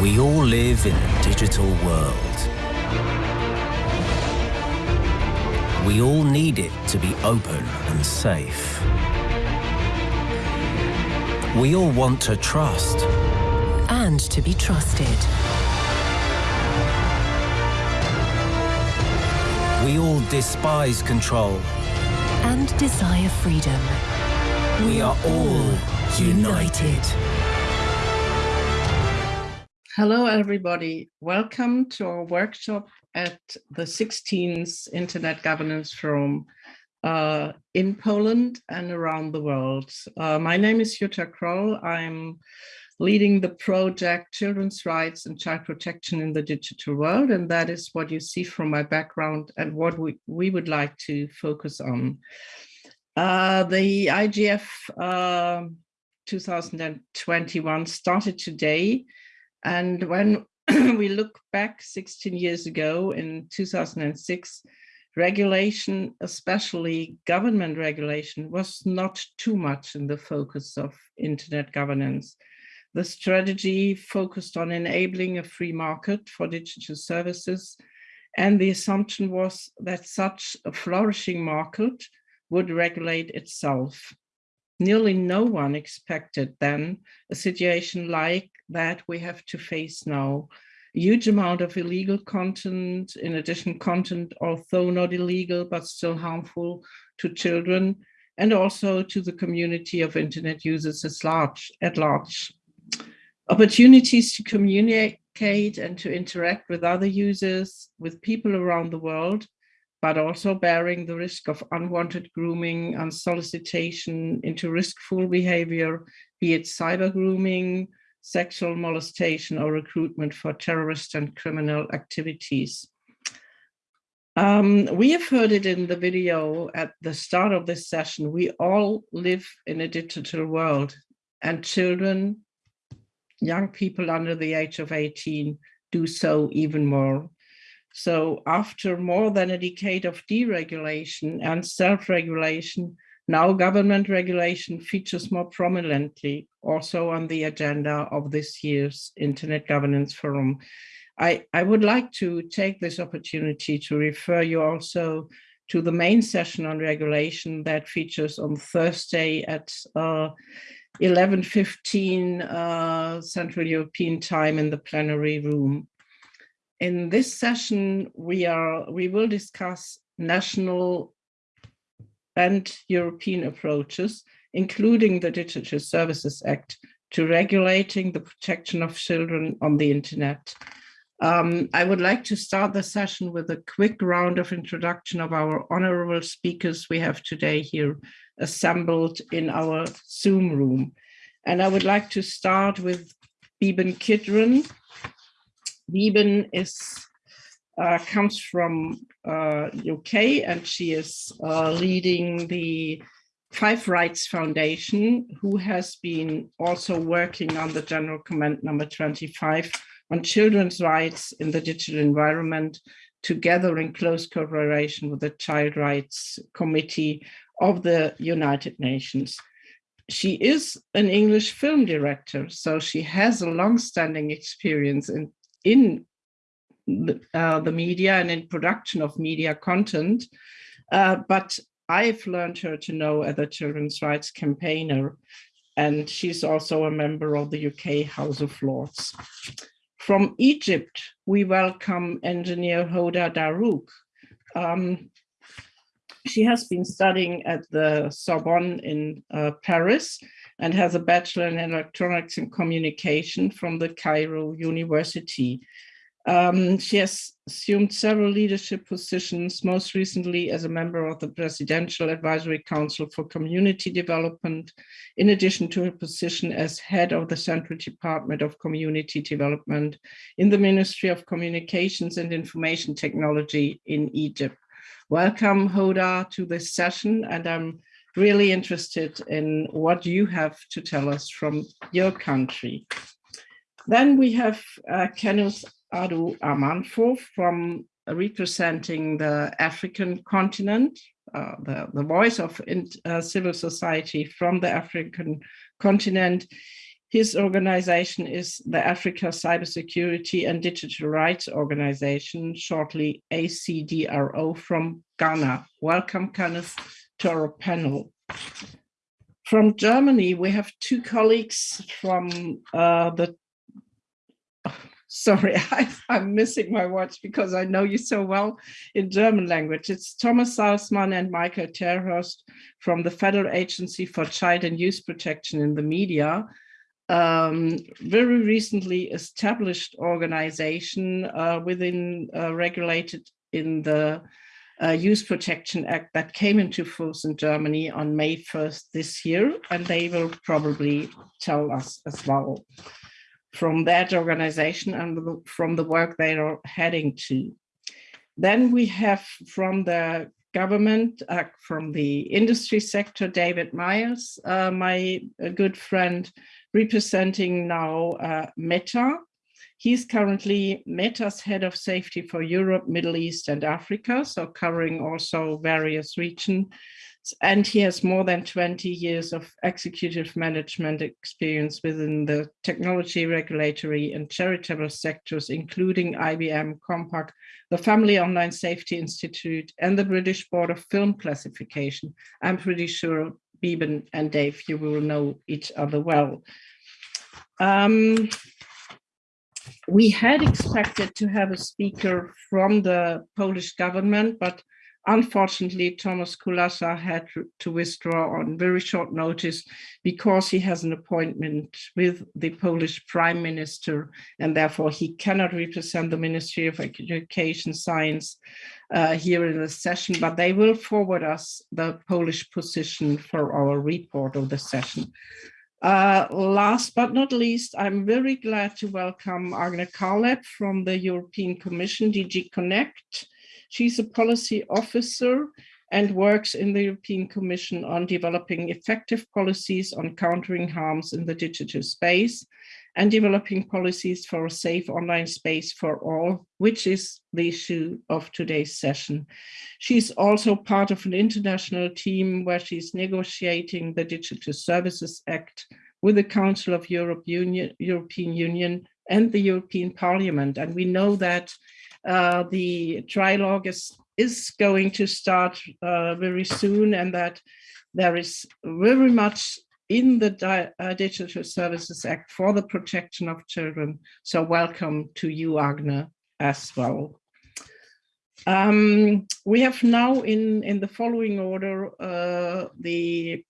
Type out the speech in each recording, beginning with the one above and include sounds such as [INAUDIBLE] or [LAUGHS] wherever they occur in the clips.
We all live in a digital world. We all need it to be open and safe. We all want to trust. And to be trusted. We all despise control. And desire freedom. We are all united. Hello, everybody. Welcome to our workshop at the 16th Internet Governance Forum uh, in Poland and around the world. Uh, my name is Jutta Croll. I'm leading the project Children's Rights and Child Protection in the Digital World, and that is what you see from my background and what we, we would like to focus on. Uh, the IGF 2021 started today and when [CLEARS THROAT] we look back 16 years ago in 2006, regulation, especially government regulation, was not too much in the focus of internet governance. The strategy focused on enabling a free market for digital services, and the assumption was that such a flourishing market would regulate itself. Nearly no one expected then a situation like that we have to face now. Huge amount of illegal content, in addition content, although not illegal, but still harmful to children and also to the community of internet users at large. At large. Opportunities to communicate and to interact with other users, with people around the world, but also bearing the risk of unwanted grooming and solicitation into riskful behavior, be it cyber grooming, sexual molestation or recruitment for terrorist and criminal activities. Um, we have heard it in the video at the start of this session. We all live in a digital world and children, young people under the age of 18 do so even more. So after more than a decade of deregulation and self-regulation, now government regulation features more prominently also on the agenda of this year's Internet Governance Forum. I, I would like to take this opportunity to refer you also to the main session on regulation that features on Thursday at uh, 11.15 uh, Central European time in the plenary room. In this session, we are we will discuss national and European approaches, including the Digital Services Act, to regulating the protection of children on the internet. Um, I would like to start the session with a quick round of introduction of our honorable speakers we have today here assembled in our Zoom room. And I would like to start with Beeban Kidron, Wieben is uh, comes from UK and she is uh, leading the 5Rights Foundation, who has been also working on the General Comment number 25 on children's rights in the digital environment, together in close cooperation with the Child Rights Committee of the United Nations. She is an English film director, so she has a long-standing experience in in uh, the media and in production of media content. Uh, but I've learned her to know as a children's rights campaigner, and she's also a member of the UK House of Lords. From Egypt, we welcome engineer Hoda Dahroug. Um, she has been studying at the Sorbonne in uh, Paris and has a bachelor in electronics and communication from the Cairo University. Um, she has assumed several leadership positions, most recently as a member of the Presidential Advisory Council for Community Development, in addition to her position as head of the Central Department of Community Development in the Ministry of Communications and Information Technology in Egypt. Welcome, Hoda, to this session, and I'm really interested in what you have to tell us from your country. Then we have uh, Kenneth Adu Amanfoh from representing the African continent, uh, the, the voice of in, uh, civil society from the African continent. His organization is the Africa Cybersecurity and Digital Rights Organization, shortly ACDRO from Ghana. Welcome, Kenneth, to our panel. From Germany, we have two colleagues from uh, the sorry, [LAUGHS] I, am missing my watch because I know you so well in German language. It's Thomas Salzmann and Michael Terhorst from the Federal Agency for Child and Youth Protection in the Media, um, very recently established organization uh, within uh, regulated in the uh, Youth Protection Act that came into force in Germany on May 1st this year, and they will probably tell us as well from that organization and from the work they are heading to. Then we have from the government, uh, from the industry sector, David Myers, uh, my good friend, representing now uh, Meta. He's currently Meta's head of safety for Europe, Middle East, and Africa, so covering also various regions and he has more than 20 years of executive management experience within the technology, regulatory and charitable sectors, including IBM, Compaq, the Family Online Safety Institute, and the British Board of Film Classification. I'm pretty sure Beeban and Dave, you will know each other well. Um, we had expected to have a speaker from the Polish government, but Unfortunately, Thomas Kulasa had to withdraw on very short notice because he has an appointment with the Polish Prime Minister and therefore he cannot represent the Ministry of Education Science uh, here in the session, but they will forward us the Polish position for our report of the session. Uh, last but not least, I'm very glad to welcome Agne Kaarlep from the European Commission, DG Connect, She's a policy officer and works in the European Commission on developing effective policies on countering harms in the digital space and developing policies for a safe online space for all, which is the issue of today's session. She's also part of an international team where she's negotiating the Digital Services Act with the Council of Europe Union, European Union and the European Parliament. And we know that uh, the trilogue is, is going to start uh, very soon and that there is very much in the Di uh, Digital Services Act for the protection of children. So welcome to you, Agne, as well. Um, we have now in, in the following order uh, the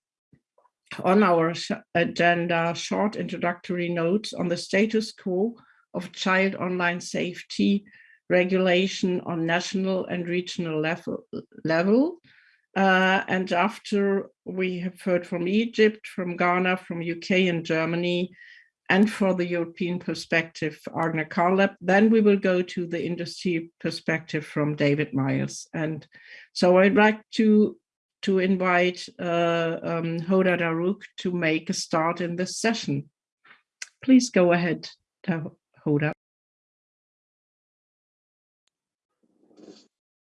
on our agenda short introductory notes on the status quo of child online safety regulation on national and regional level. level. Uh, and after we have heard from Egypt, from Ghana, from UK and Germany, and for the European perspective, Agne Kaarlep, then we will go to the industry perspective from David Myers. And so I'd like to, to invite uh, um, Hoda Dahroug to make a start in this session. Please go ahead, Hoda.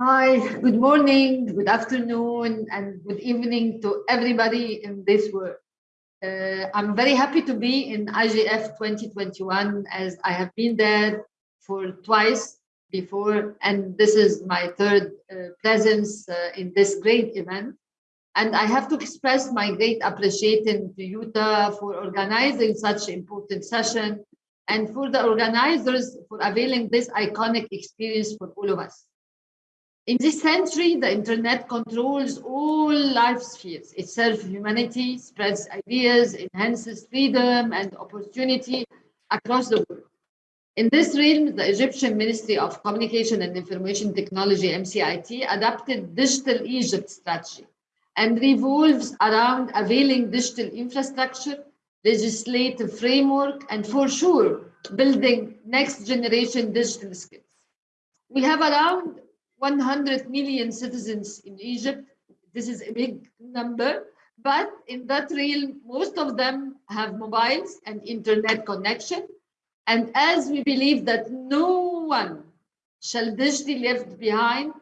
Hi, good morning, good afternoon, and good evening to everybody in this world. Uh, I'm very happy to be in IGF 2021 as I have been there for twice before, and this is my third uh, presence uh, in this great event. And I have to express my great appreciation to Jutta for organizing such important session and for the organizers for availing this iconic experience for all of us. In this century, the internet controls all life spheres. It serves humanity, spreads ideas, enhances freedom and opportunity across the world. In this realm, the Egyptian Ministry of Communication and Information Technology, MCIT, adopted Digital Egypt strategy and revolves around availing digital infrastructure, legislative framework, and for sure, building next generation digital skills. We have around 100 million citizens in Egypt. This is a big number, but in that realm, most of them have mobiles and internet connection. And as we believe that no one shall digitally left behind,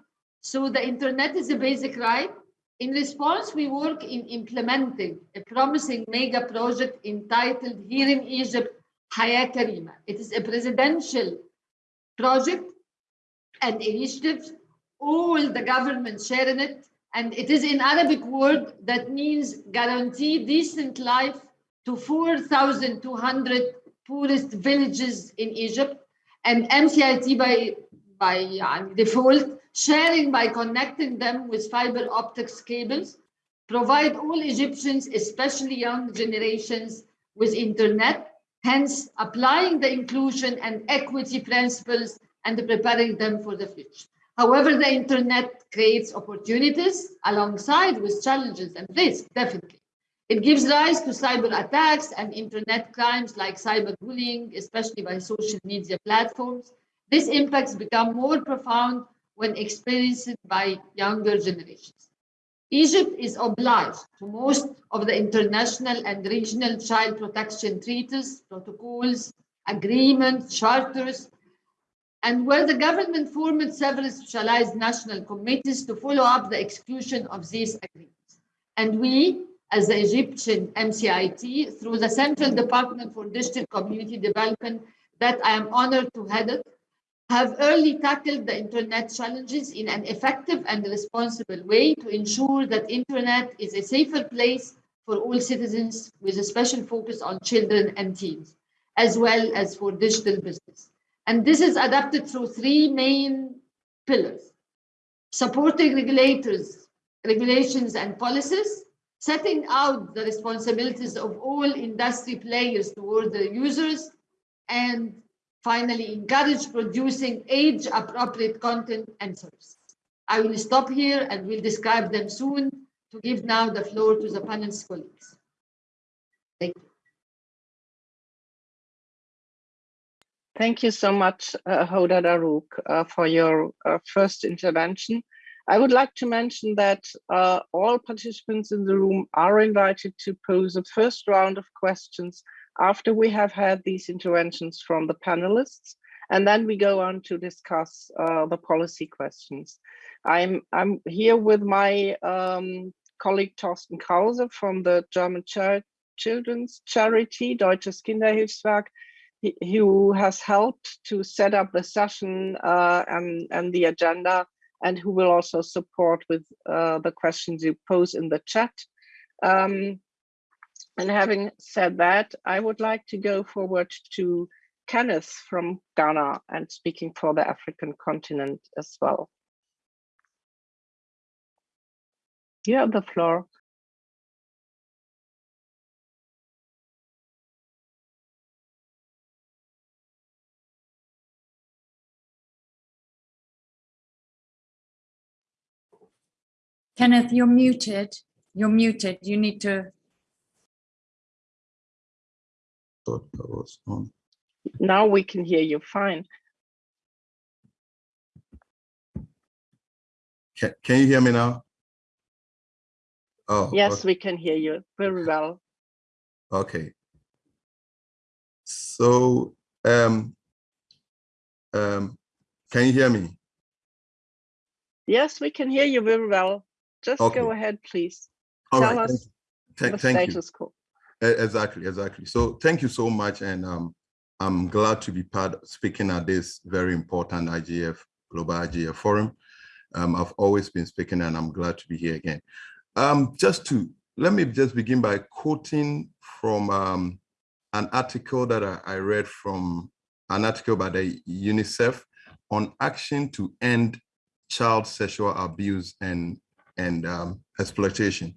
so the internet is a basic right, In response, we work in implementing a promising mega project entitled Here in Egypt, Haya Karima. It is a presidential project and initiative. All the government share in it. And it is in Arabic word that means guarantee decent life to 4,200 poorest villages in Egypt. And MCIT by, by default sharing by connecting them with fiber optics cables, provide all Egyptians, especially young generations, with internet, hence applying the inclusion and equity principles and preparing them for the future. However, the internet creates opportunities alongside with challenges and risks, definitely. It gives rise to cyber attacks and internet crimes like cyberbullying, especially by social media platforms. These impacts become more profound when experienced by younger generations. Egypt is obliged to most of the international and regional child protection treaties, protocols, agreements, charters, and where the government formed several specialized national committees to follow up the execution of these agreements. And we, as the Egyptian MCIT, through the Central Department for Digital Community Development that I am honored to head it, have early tackled the internet challenges in an effective and responsible way to ensure that internet is a safer place for all citizens with a special focus on children and teens, as well as for digital business. And this is adapted through three main pillars, supporting regulators, regulations and policies, setting out the responsibilities of all industry players toward the users, and Finally, encourage producing age-appropriate content and services. I will stop here and we'll describe them soon to give now the floor to the panel's colleagues. Thank you. Thank you so much, uh, Hoda Dahroug, uh, for your uh, first intervention. I would like to mention that uh, all participants in the room are invited to pose a first round of questions after we have had these interventions from the panelists, and then we go on to discuss uh, the policy questions. I'm, I'm here with my um, colleague Torsten Krause from the German Children's Charity, Deutsches Kinderhilfswerk, who has helped to set up the session uh, and, and the agenda and who will also support with uh, the questions you pose in the chat. Um, and having said that, I would like to go forward to Kenneth from Ghana and speaking for the African continent as well. You have the floor. Kenneth, you're muted. You're muted. You need to thought that was on. Now we can hear you fine. Can, can you hear me now? Oh, Yes, okay. we can hear you very well. okay. So, um, um, can you hear me? Yes, we can hear you very well. Just Okay. go ahead, please. All Tell right. us Thank, the thank you. status quo. Exactly, exactly. So thank you so much. And um, I'm glad to be part speaking at this very important IGF Global IGF Forum. Um, I've always been speaking and I'm glad to be here again. Um, just to, let me just begin by quoting from um, an article that I, I read from an article by the UNICEF on action to end child sexual abuse and, and um, exploitation.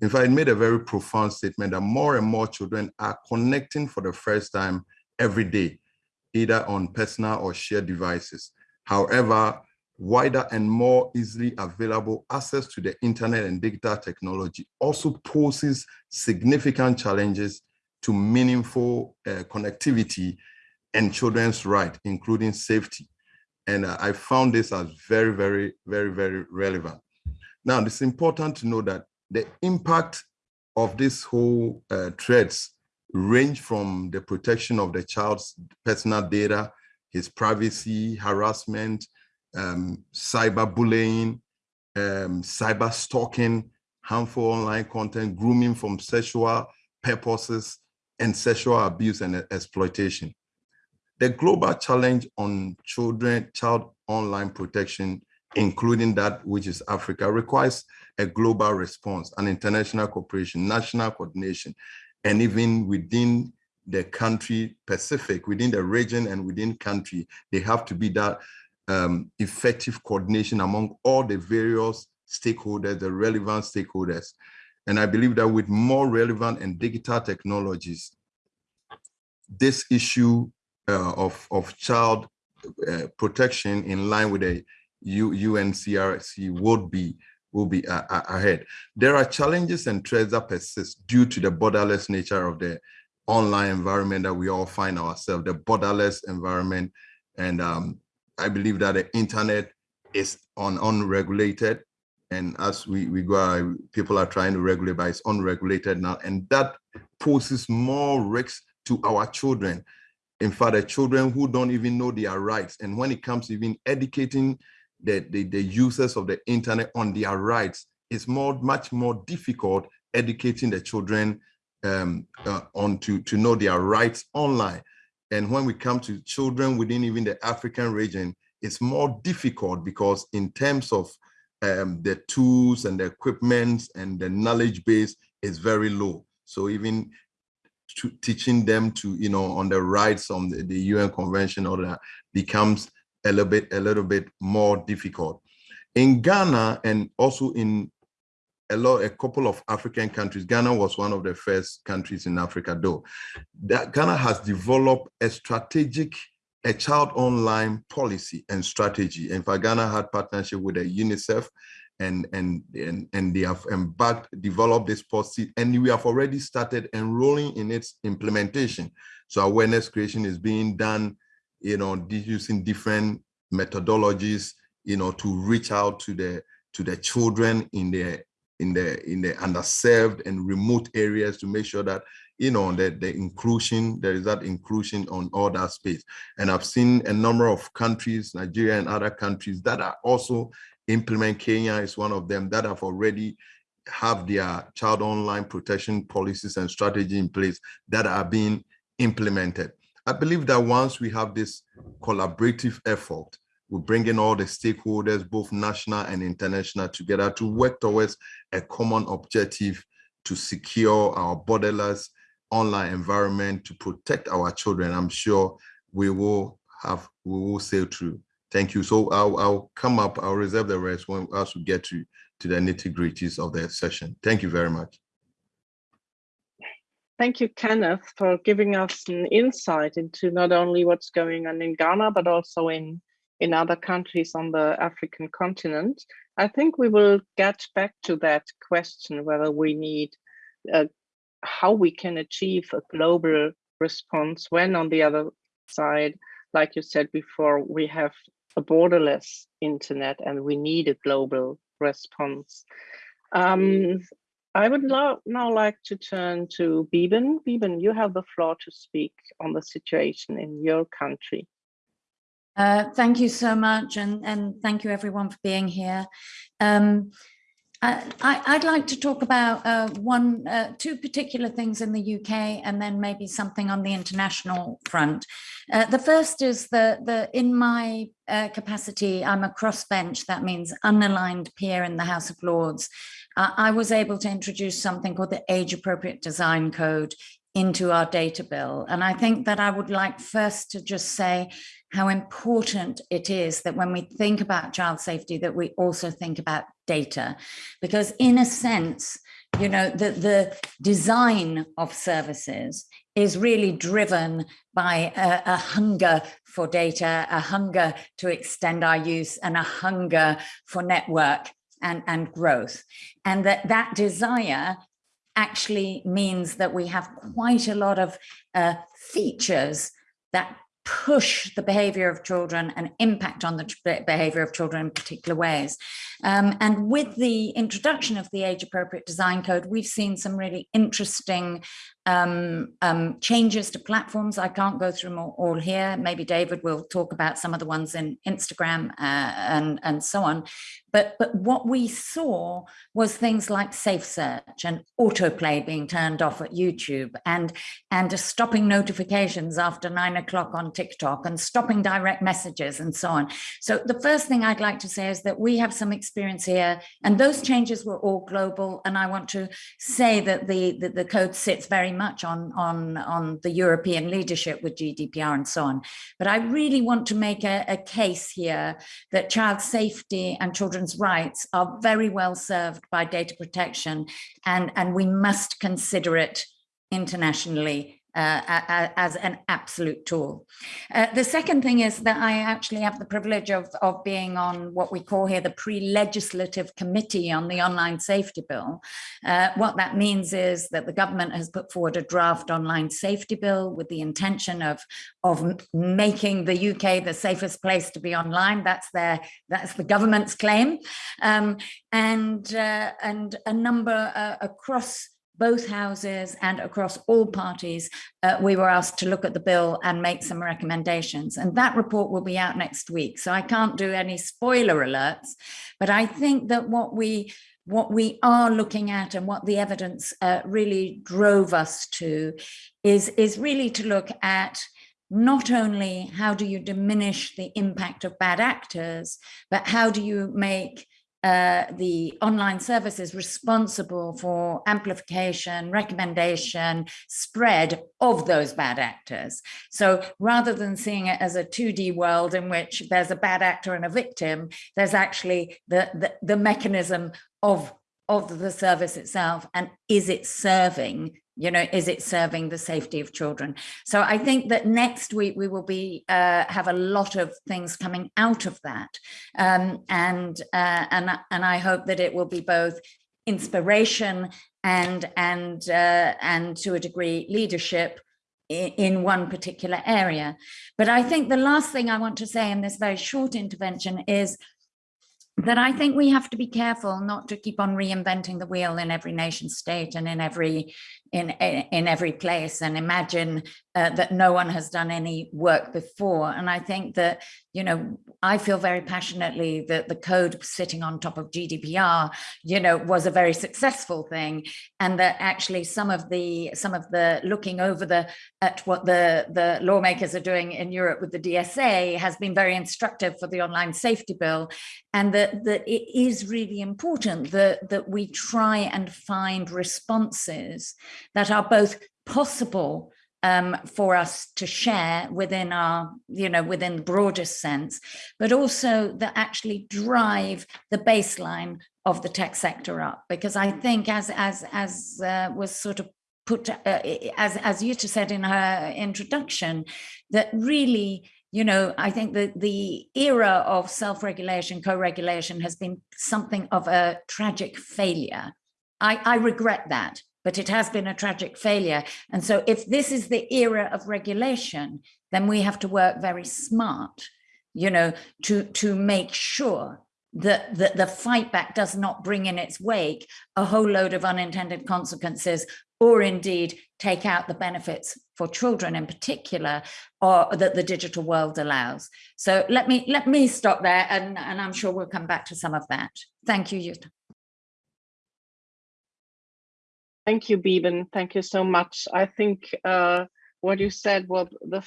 In fact, it made a very profound statement that more and more children are connecting for the first time every day, either on personal or shared devices. However, wider and more easily available access to the internet and digital technology also poses significant challenges to meaningful uh, connectivity and children's right, including safety. And uh, I found this as very, very, very, very relevant. Now, it's important to know that the impact of this whole uh, threats range from the protection of the child's personal data, his privacy, harassment, um, cyberbullying, um, cyber stalking, harmful online content, grooming from sexual purposes, and sexual abuse and exploitation. The global challenge on children, child online protection, including that which is Africa, requires a global response, an international cooperation, national coordination, and even within the country Pacific, within the region and within country, they have to be that um, effective coordination among all the various stakeholders, the relevant stakeholders. And I believe that with more relevant and digital technologies, this issue uh, of, of child uh, protection in line with the UNCRC would be will be uh, ahead. There are challenges and threats that persist due to the borderless nature of the online environment that we all find ourselves, the borderless environment. And um, I believe that the internet is on unregulated. And as we, we go, people are trying to regulate, but it's unregulated now. And that poses more risks to our children. In fact, the children who don't even know their rights. And when it comes to even educating the, the, the users of the internet on their rights, it's more, much more difficult educating the children um, uh, on to, to know their rights online. And when we come to children within even the African region, it's more difficult because in terms of um, the tools and the equipment and the knowledge base is very low. So even teaching them to, you know, on the rights on the, the UN convention or that becomes a little bit, a little bit more difficult. In Ghana and also in a lot, a couple of African countries. Ghana was one of the first countries in Africa, though. That Ghana has developed a strategic, a child online policy and strategy. In fact, Ghana had partnership with the UNICEF and, and, and, and they have embarked, developed this policy, and we have already started enrolling in its implementation. So awareness creation is being done, you know, using different methodologies, you know, to reach out to the to the children in the in the in the underserved and remote areas to make sure that you know the, the inclusion there is that inclusion on all that space. And i've seen a number of countries nigeria and other countries that are also implement kenya is one of them that have already have their child online protection policies and strategy in place that are being implemented i believe that once we have this collaborative effort we bring in all the stakeholders, both national and international, together to work towards a common objective to secure our borderless online environment, to protect our children. I'm sure we will have, we will sail through. Thank you. So I'll, I'll come up, I'll reserve the rest when as we get to, to the nitty gritties of the session. Thank you very much. Thank you, Kenneth, for giving us an insight into not only what's going on in Ghana, but also in in other countries on the African continent. I think we will get back to that question, whether we need, uh, how we can achieve a global response when on the other side, like you said before, we have a borderless internet and we need a global response. Um, I would now like to turn to Beeban. Beeban, you have the floor to speak on the situation in your country. Uh, thank you so much, and, and thank you everyone for being here. Um, I, would like to talk about uh, one, uh, two particular things in the UK and then maybe something on the international front. Uh, the first is that the in my uh, capacity, I'm a crossbench, that means unaligned peer in the House of Lords. I was able to introduce something called the Age Appropriate Design Code into our data bill. And I think that I would like first to just say how important it is that when we think about child safety, that we also think about data. Because in a sense, you know, the, the design of services is really driven by a, a, hunger for data, a hunger to extend our use and a hunger for network and, and growth. And that that desire actually means that we have quite a lot of uh, features that push the behavior of children and impact on the behavior of children in particular ways. Um, and with the introduction of the age appropriate design code, we've seen some really interesting um, um, changes to platforms. I can't go through them all, here. Maybe David will talk about some of the ones in Instagram uh, and, and so on. But, but what we saw was things like safe search and autoplay being turned off at YouTube and, and stopping notifications after nine o'clock on TikTok and stopping direct messages and so on. So the first thing I'd like to say is that we have some experience here and those changes were all global. And I want to say that the, the, the code sits very much on, on, on the European leadership with GDPR and so on. But I really want to make a, a case here that child safety and children's rights are very well served by data protection and, and we must consider it internationally uh, as an absolute tool. Uh, the second thing is that I actually have the privilege of, of being on what we call here the pre-legislative committee on the online safety bill. Uh, what that means is that the government has put forward a draft online safety bill with the intention of, of making the UK the safest place to be online. That's their that's the government's claim. Um, and, uh, and a number uh, across both houses and across all parties, uh, we were asked to look at the bill and make some recommendations. And that report will be out next week. So I can't do any spoiler alerts, but I think that what we what we are looking at and what the evidence uh, really drove us to is, is really to look at not only how do you diminish the impact of bad actors, but how do you make uh, the online service is responsible for amplification, recommendation, spread of those bad actors. So rather than seeing it as a 2D world in which there's a bad actor and a victim, there's actually the, the, the mechanism of, of the service itself and is it serving you know is it serving the safety of children? So i think that next week we will be uh, have a lot of things coming out of that. Um, and uh, and and i hope that it will be both inspiration and and uh, and to a degree leadership in one particular area. But i think the last thing i want to say in this very short intervention is that I think we have to be careful not to keep on reinventing the wheel in every nation state and in every in in every place. And imagine uh, that no one has done any work before. And I think that you know I feel very passionately that the code sitting on top of GDPR you know was a very successful thing and that actually some of the some of the looking over the at what the the lawmakers are doing in Europe with the DSA has been very instructive for the online safety bill and that that it is really important that that we try and find responses that are both possible um, for us to share within our, you know, within the broadest sense, but also that actually drive the baseline of the tech sector up. Because I think as, as, as uh, was sort of put, uh, as, as Jutta said in her introduction, that really you know, I think that the era of self-regulation, co-regulation has been something of a tragic failure. I, I regret that but it has been a tragic failure. And so if this is the era of regulation, then we have to work very smart, you know, to, to make sure that, that the fight back does not bring in its wake a whole load of unintended consequences or indeed take out the benefits for children in particular or that the digital world allows. So let me let me stop there and, and I'm sure we'll come back to some of that. Thank you, Jutta. Thank you, Beeban. Thank you so much. I think uh, what you said was the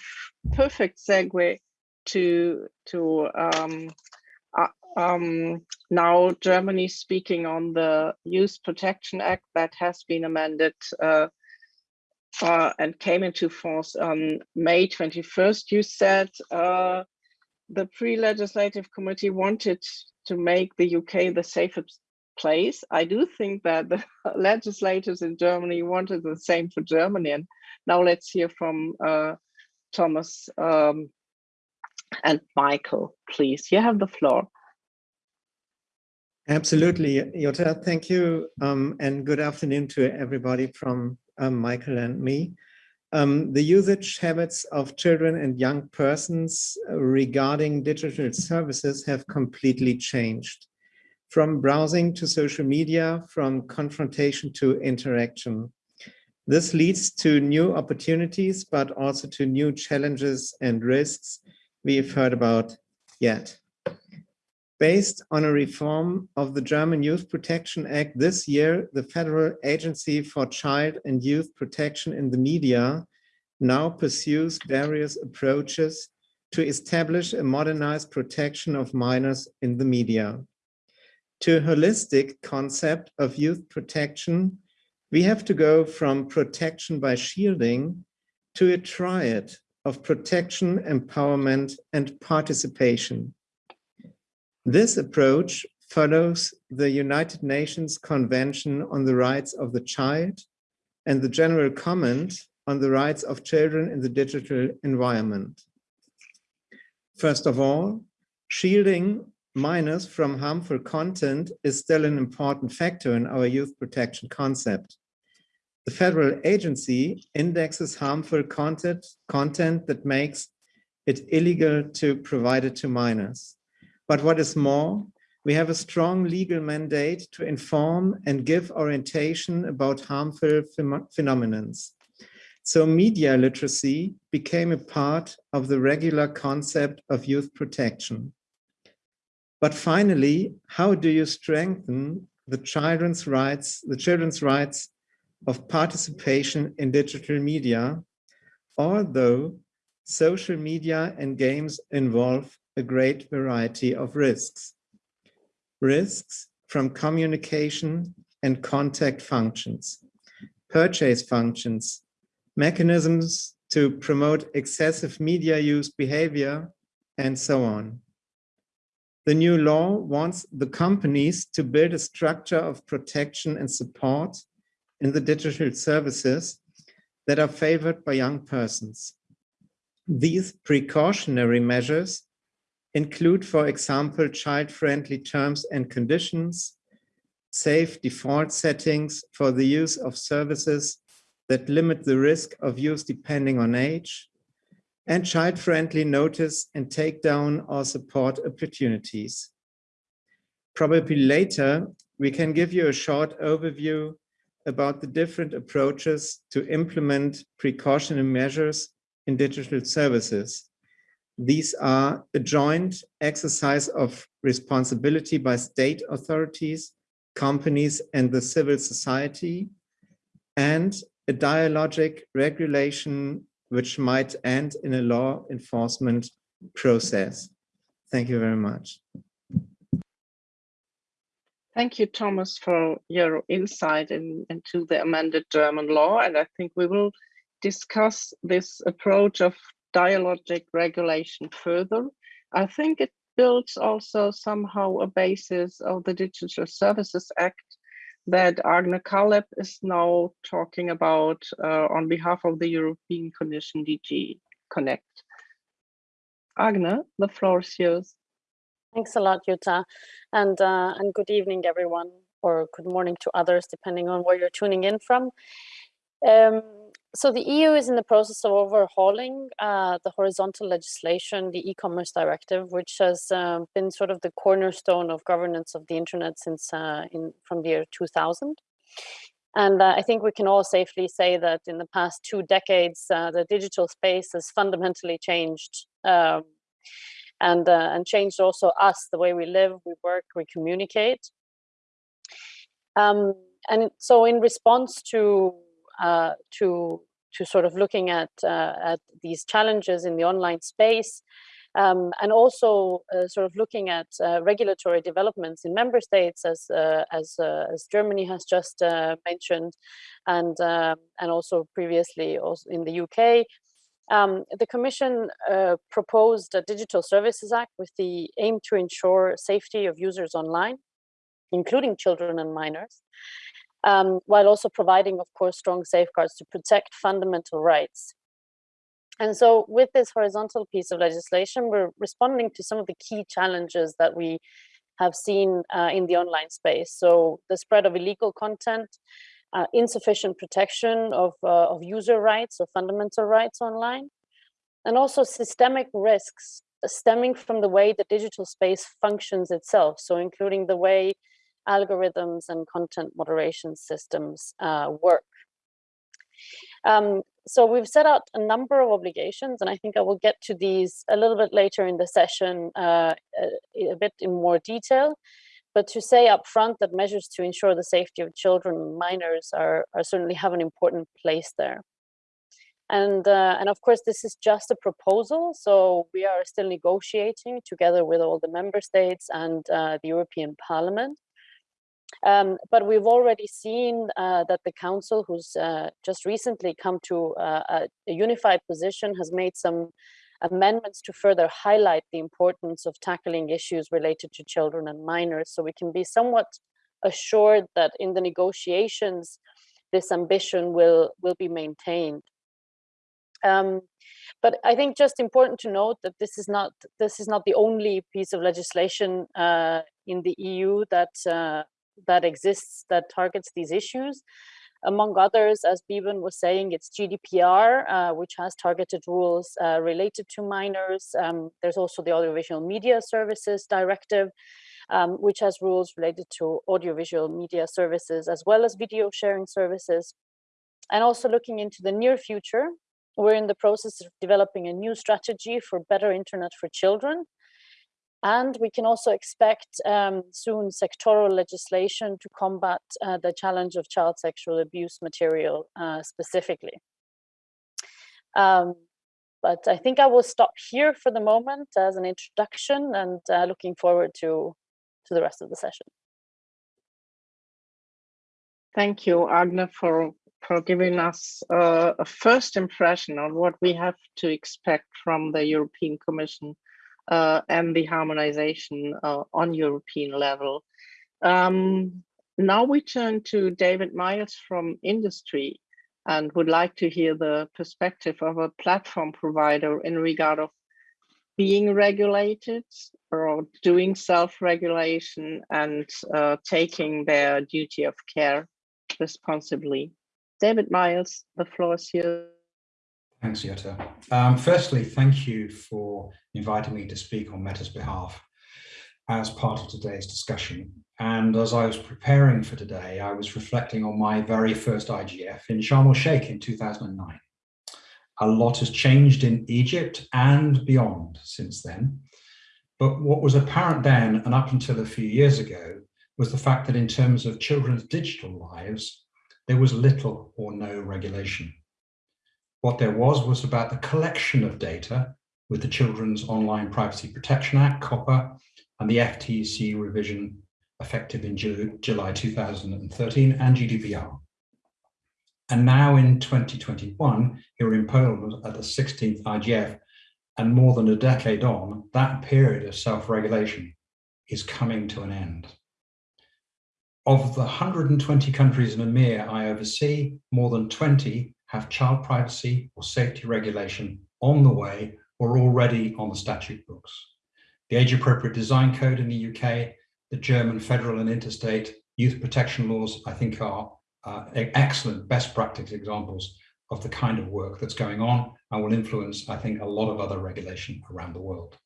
perfect segue to to um, uh, um, now Germany speaking on the Youth Protection Act that has been amended uh, uh and came into force on May 21st. You said uh, the pre-legislative committee wanted to make the UK the safest place. I do think that the [LAUGHS] legislators in Germany wanted the same for Germany. And now let's hear from uh, Thomas um, and Michael, please. You have the floor. Absolutely, Jutta. Thank you. Um, and good afternoon to everybody from um, Michael and me. Um, the usage habits of children and young persons regarding digital services have completely changed from browsing to social media, from confrontation to interaction. This leads to new opportunities, but also to new challenges and risks we've heard about yet. Based on a reform of the German Youth Protection Act this year, the Federal Agency for Child and Youth Protection in the Media now pursues various approaches to establish a modernized protection of minors in the media. To a holistic concept of youth protection, we have to go from protection by shielding to a triad of protection, empowerment, and participation. This approach follows the United Nations Convention on the Rights of the Child and the General Comment on the Rights of Children in the Digital Environment. First of all, shielding minors from harmful content is still an important factor in our youth protection concept. The federal agency indexes harmful content, content that makes it illegal to provide it to minors. But what is more, we have a strong legal mandate to inform and give orientation about harmful phenomena. So media literacy became a part of the regular concept of youth protection. But finally, how do you strengthen the children's rights, the children's rights of participation in digital media, although social media and games involve a great variety of risks. Risks from communication and contact functions, purchase functions, mechanisms to promote excessive media use behavior, and so on. The new law wants the companies to build a structure of protection and support in the digital services that are favored by young persons. These precautionary measures include, for example, child-friendly terms and conditions, safe default settings for the use of services that limit the risk of use depending on age, and child-friendly notice and take down or support opportunities. Probably later, we can give you a short overview about the different approaches to implement precautionary measures in digital services. These are a joint exercise of responsibility by state authorities, companies, and the civil society, and a dialogic regulation which might end in a law enforcement process. Thank you very much. Thank you, Thomas, for your insight in, into the amended German law. And I think we will discuss this approach of dialogic regulation further. I think it builds also somehow a basis of the Digital Services Act that Agne Kaarlep is now talking about uh, on behalf of the European Commission DG Connect. Agne, the floor is yours. Thanks a lot, Jutta, and uh, and good evening, everyone, or good morning to others, depending on where you're tuning in from. Um, so the EU is in the process of overhauling uh, the horizontal legislation, the e-commerce directive, which has uh, been sort of the cornerstone of governance of the internet since uh, in from the year 2000. And uh, I think we can all safely say that in the past two decades, uh, the digital space has fundamentally changed um, and uh, and changed also us the way we live we work we communicate um, and so in response to uh, to to sort of looking at uh, at these challenges in the online space um, and also uh, sort of looking at uh, regulatory developments in member states as uh, as as Germany has just mentioned and um, and also previously also in the UK um, the Commission uh, proposed a Digital Services Act with the aim to ensure safety of users online, including children and minors, um, while also providing, of course, strong safeguards to protect fundamental rights. And so with this horizontal piece of legislation, we're responding to some of the key challenges that we have seen uh, in the online space. So the spread of illegal content, uh, insufficient protection of, uh, of user rights or fundamental rights online, and also systemic risks stemming from the way the digital space functions itself. So including the way algorithms and content moderation systems uh, work. Um, so we've set out a number of obligations, and I think I will get to these a little bit later in the session uh, a, a, bit in more detail. But to say up front that measures to ensure the safety of children and minors are, are certainly have an important place there. And, uh, and of course, this is just a proposal, so we are still negotiating together with all the member states and uh, the European Parliament. Um, but we've already seen uh, that the council, who's uh, just recently come to uh, a, unified position, has made some amendments to further highlight the importance of tackling issues related to children and minors. So we can be somewhat assured that in the negotiations, this ambition will, will be maintained. Um, but I think just important to note that this is not this is not the only piece of legislation uh, in the EU that uh, that exists that targets these issues. Among others, as Beeban was saying, it's GDPR, uh, which has targeted rules uh, related to minors. Um, there's also the Audiovisual Media Services Directive, um, which has rules related to audiovisual media services as well as video sharing services. And also looking into the near future, we're in the process of developing a new strategy for better internet for children. And we can also expect um, soon sectoral legislation to combat uh, the challenge of child sexual abuse material uh, specifically. Um, but I think I will stop here for the moment as an introduction and uh, looking forward to, to the rest of the session. Thank you, Agne, for for giving us uh, a first impression on what we have to expect from the European Commission uh, and the harmonization uh, on European level. Um, now we turn to David Miles from industry and would like to hear the perspective of a platform provider in regard of being regulated or doing self-regulation and uh, taking their duty of care responsibly. David Miles, the floor is yours. Thanks, Jutta. Um, firstly, thank you for inviting me to speak on Meta's behalf as part of today's discussion. And as I was preparing for today, I was reflecting on my very first IGF in Sharm el-Sheikh in 2009. A lot has changed in Egypt and beyond since then. But what was apparent then and up until a few years ago was the fact that in terms of children's digital lives, there was little or no regulation. What there was was about the collection of data with the Children's Online Privacy Protection Act, COPPA, and the FTC revision effective in July 2013 and GDPR. And now in 2021, here in Poland at the 16th IGF, and more than a decade on, that period of self-regulation is coming to an end. Of the 120 countries in EMEA I oversee, more than 20 have child privacy or safety regulation on the way or already on the statute books. The Age Appropriate Design Code in the UK, the German federal and interstate youth protection laws, I think are uh, excellent best practice examples of the kind of work that's going on and will influence, I think, a lot of other regulation around the world.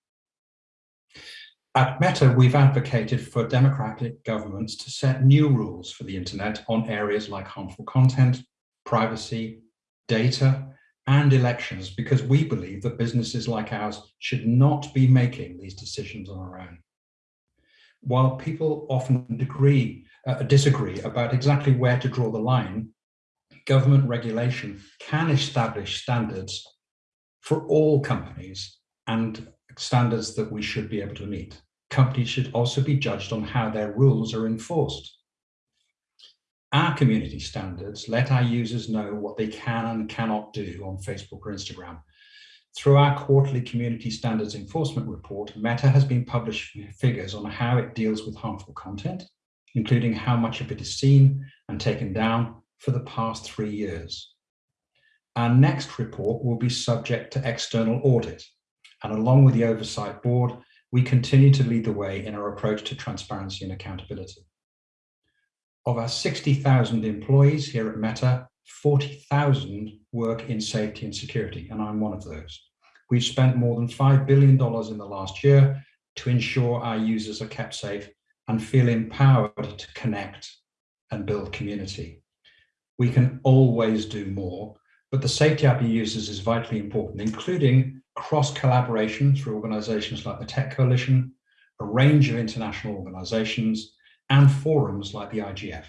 At Meta, we've advocated for democratic governments to set new rules for the internet on areas like harmful content, privacy, data, and elections, because we believe that businesses like ours should not be making these decisions on our own. While people often agree, uh, disagree about exactly where to draw the line, government regulation can establish standards for all companies and standards that we should be able to meet. Companies should also be judged on how their rules are enforced. Our community standards let our users know what they can and cannot do on Facebook or Instagram. Through our quarterly community standards enforcement report, Meta has been publishing figures on how it deals with harmful content, including how much of it is seen and taken down for the past three years. Our next report will be subject to external audit, and along with the Oversight Board, we continue to lead the way in our approach to transparency and accountability. Of our 60,000 employees here at Meta, 40,000 work in safety and security, and I'm one of those. We've spent more than $5 billion in the last year to ensure our users are kept safe and feel empowered to connect and build community. We can always do more, but the safety app he uses is vitally important, including cross-collaboration through organizations like the Tech Coalition, a range of international organizations, and forums like the IGF.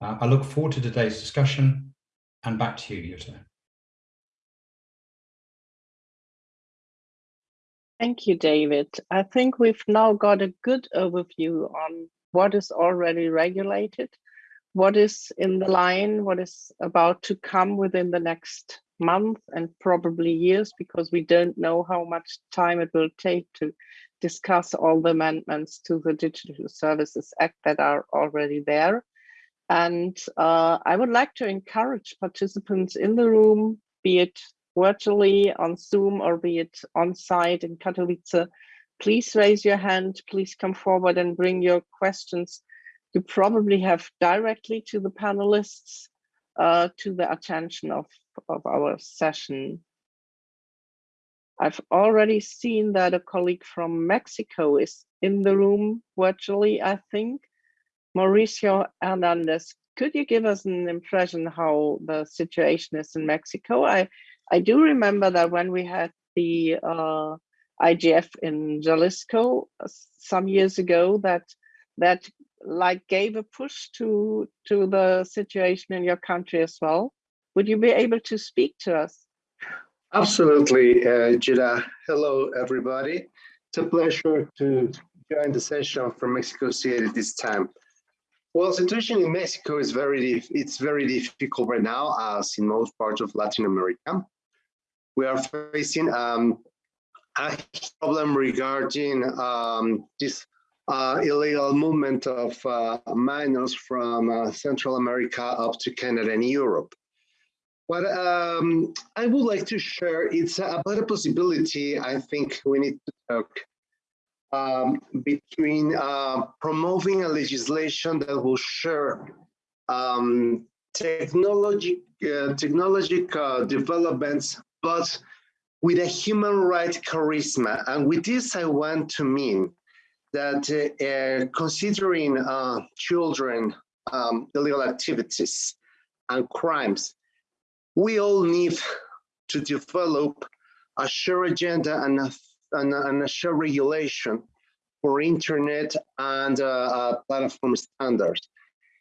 Uh, I look forward to today's discussion, and back to you, Jutta. Thank you, David. I think we've now got a good overview on what is already regulated, what is in the line, what is about to come within the next month and probably years, because we don't know how much time it will take to discuss all the amendments to the Digital Services Act that are already there. And uh, I would like to encourage participants in the room, be it virtually on Zoom or be it on site in Katowice, please raise your hand, please come forward and bring your questions you probably have directly to the panelists uh, to the attention of, of our session. I've already seen that a colleague from Mexico is in the room virtually, I think. Mauricio Hernandez, could you give us an impression how the situation is in Mexico? I, I do remember that when we had the uh, IGF in Jalisco uh, some years ago, that that like gave a push to to the situation in your country as well. Would you be able to speak to us? Absolutely, uh, Jida. Hello, everybody. It's a pleasure to join the session from Mexico City this time. Well, situation in Mexico is very it's very difficult right now, as in most parts of Latin America we are facing um, a problem regarding um, this uh, illegal movement of uh, minors from uh, Central America up to Canada and Europe. What um, I would like to share, it's about a possibility I think we need to talk um, between uh, promoting a legislation that will share um, technology, uh, technological developments but with a human right charisma. And with this, I want to mean that uh, considering uh, children um, illegal activities and crimes, we all need to develop a shared agenda and a, and a, and a shared regulation for internet and uh, uh, platform standards.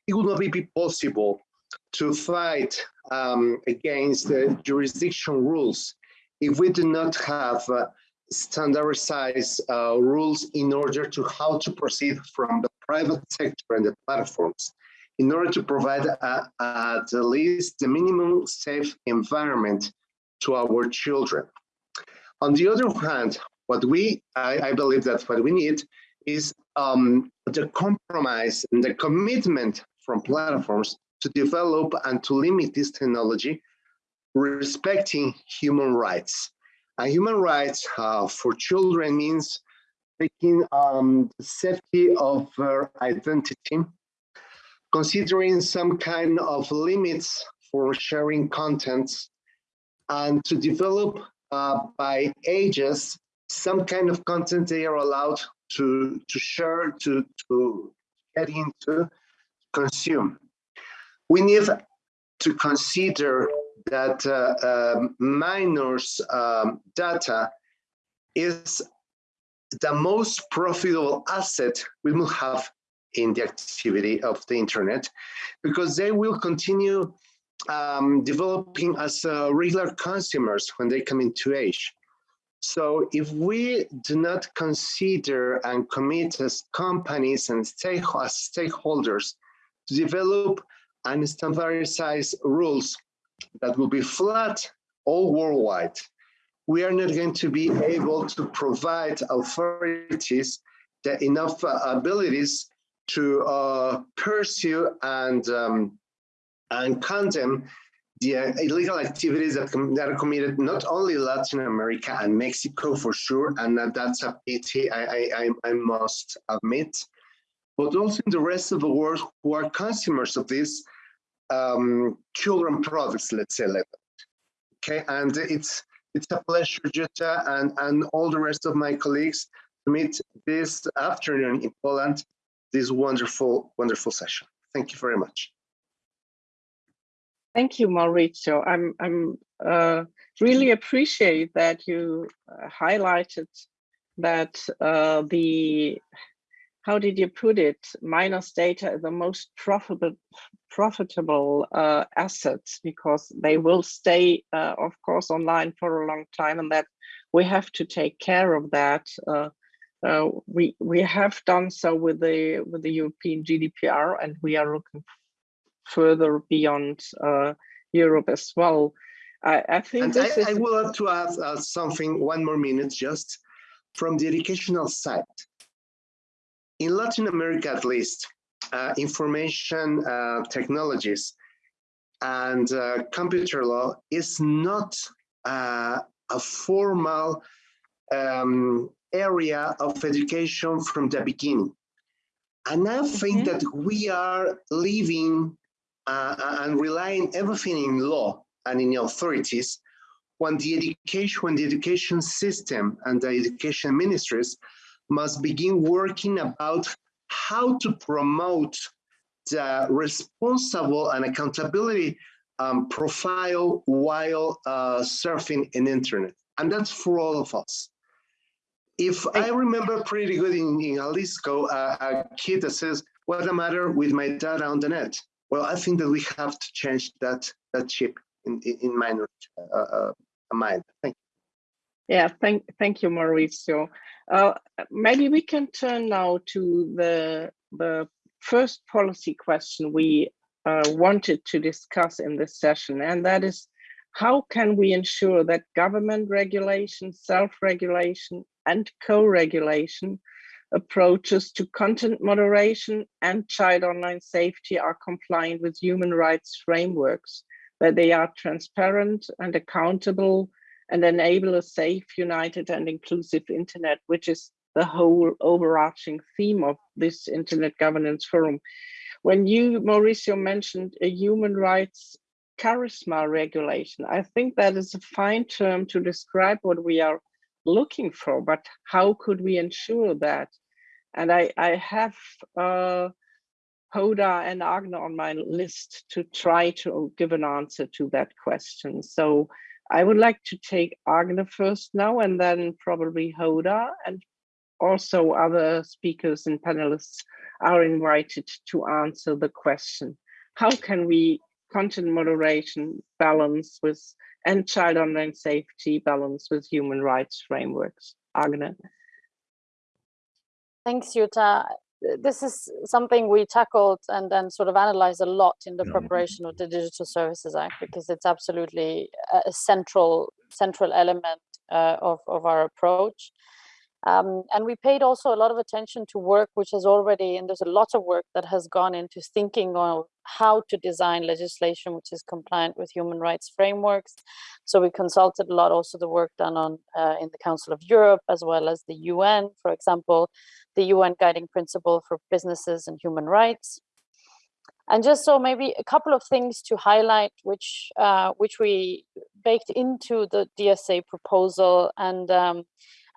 It would not be possible to fight um, against the jurisdiction rules if we do not have uh, standardized uh, rules in order to how to proceed from the private sector and the platforms in order to provide at least the minimum safe environment to our children. On the other hand, what we, I, I believe that what we need is um, the compromise and the commitment from platforms to develop and to limit this technology, respecting human rights. And human rights uh, for children means taking um, the safety of their identity, considering some kind of limits for sharing contents, and to develop uh, by ages some kind of content they are allowed to, to share, to, to get into, consume. We need to consider that uh, uh, minors um, data is the most profitable asset we will have in the activity of the internet because they will continue um, developing as uh, regular consumers when they come into age. So if we do not consider and commit as companies and stake as stakeholders to develop and standardize rules that will be flat all worldwide, we are not going to be able to provide authorities the enough uh, abilities to uh, pursue and um, and condemn the illegal activities that, that, are committed not only Latin America and Mexico for sure, and that, that's a pity I, I, I must admit, but also in the rest of the world who are consumers of these um, children products, let's say like that. Okay, and it's it's a pleasure, Jutta, and, and all the rest of my colleagues to meet this afternoon in Poland, this wonderful, wonderful session. Thank you very much. Thank you, Mauricio. I'm, I'm uh, really appreciate that you uh, highlighted that uh, the, how did you put it, minors data is the most profitable, profitable uh, assets because they will stay, uh, of course, online for a long time and that we have to take care of that. Uh, we we have done so with the with the European GDPR, and we are looking further beyond uh, Europe as well. I, I think this I. I would like to add uh, something. One more minute, just from the educational side. In Latin America, at least, uh, information uh, technologies and uh, computer law is not uh, a formal um, area of education from the beginning. And I think that we are living uh, and relying everything in law and in authorities when the education, when the education system and the education ministries must begin working about how to promote the responsible and accountability um, profile while uh, surfing in internet. And that's for all of us. If I remember pretty good in, in Jalisco, uh, a kid that says, what's the matter with my data on the net? Well, I think that we have to change that that chip in, in, in minor uh, uh, mind. Thank you. Yeah, thank thank you, Mauricio. Uh, maybe we can turn now to the the first policy question we uh, wanted to discuss in this session, and that is how can we ensure that government regulation, self-regulation, and co-regulation approaches to content moderation and child online safety are compliant with human rights frameworks, that they are transparent and accountable and enable a safe, united and inclusive internet, which is the whole overarching theme of this Internet Governance Forum. When you, Mauricio, mentioned a human rights charisma regulation, I think that is a fine term to describe what we are looking for, but how could we ensure that? And I, I have uh, Hoda and Agne on my list to try to give an answer to that question. So I would like to take Agne first now and then probably Hoda and also other speakers and panelists are invited to answer the question. How can we content moderation balance with and child online safety balance with human rights frameworks? Agne. Thanks, Jutta. This is something we tackled and then sort of analyzed a lot in the preparation of the Digital Services Act because it's absolutely a central central element uh, of, of our approach. Um, and we paid also a lot of attention to work which has already, and there's a lot of work that has gone into thinking on how to design legislation which is compliant with human rights frameworks. So we consulted a lot also the work done on uh, in the Council of Europe as well as the UN, for example, the UN Guiding Principle for Businesses and Human Rights. And just so maybe a couple of things to highlight, which uh, which we baked into the DSA proposal and um,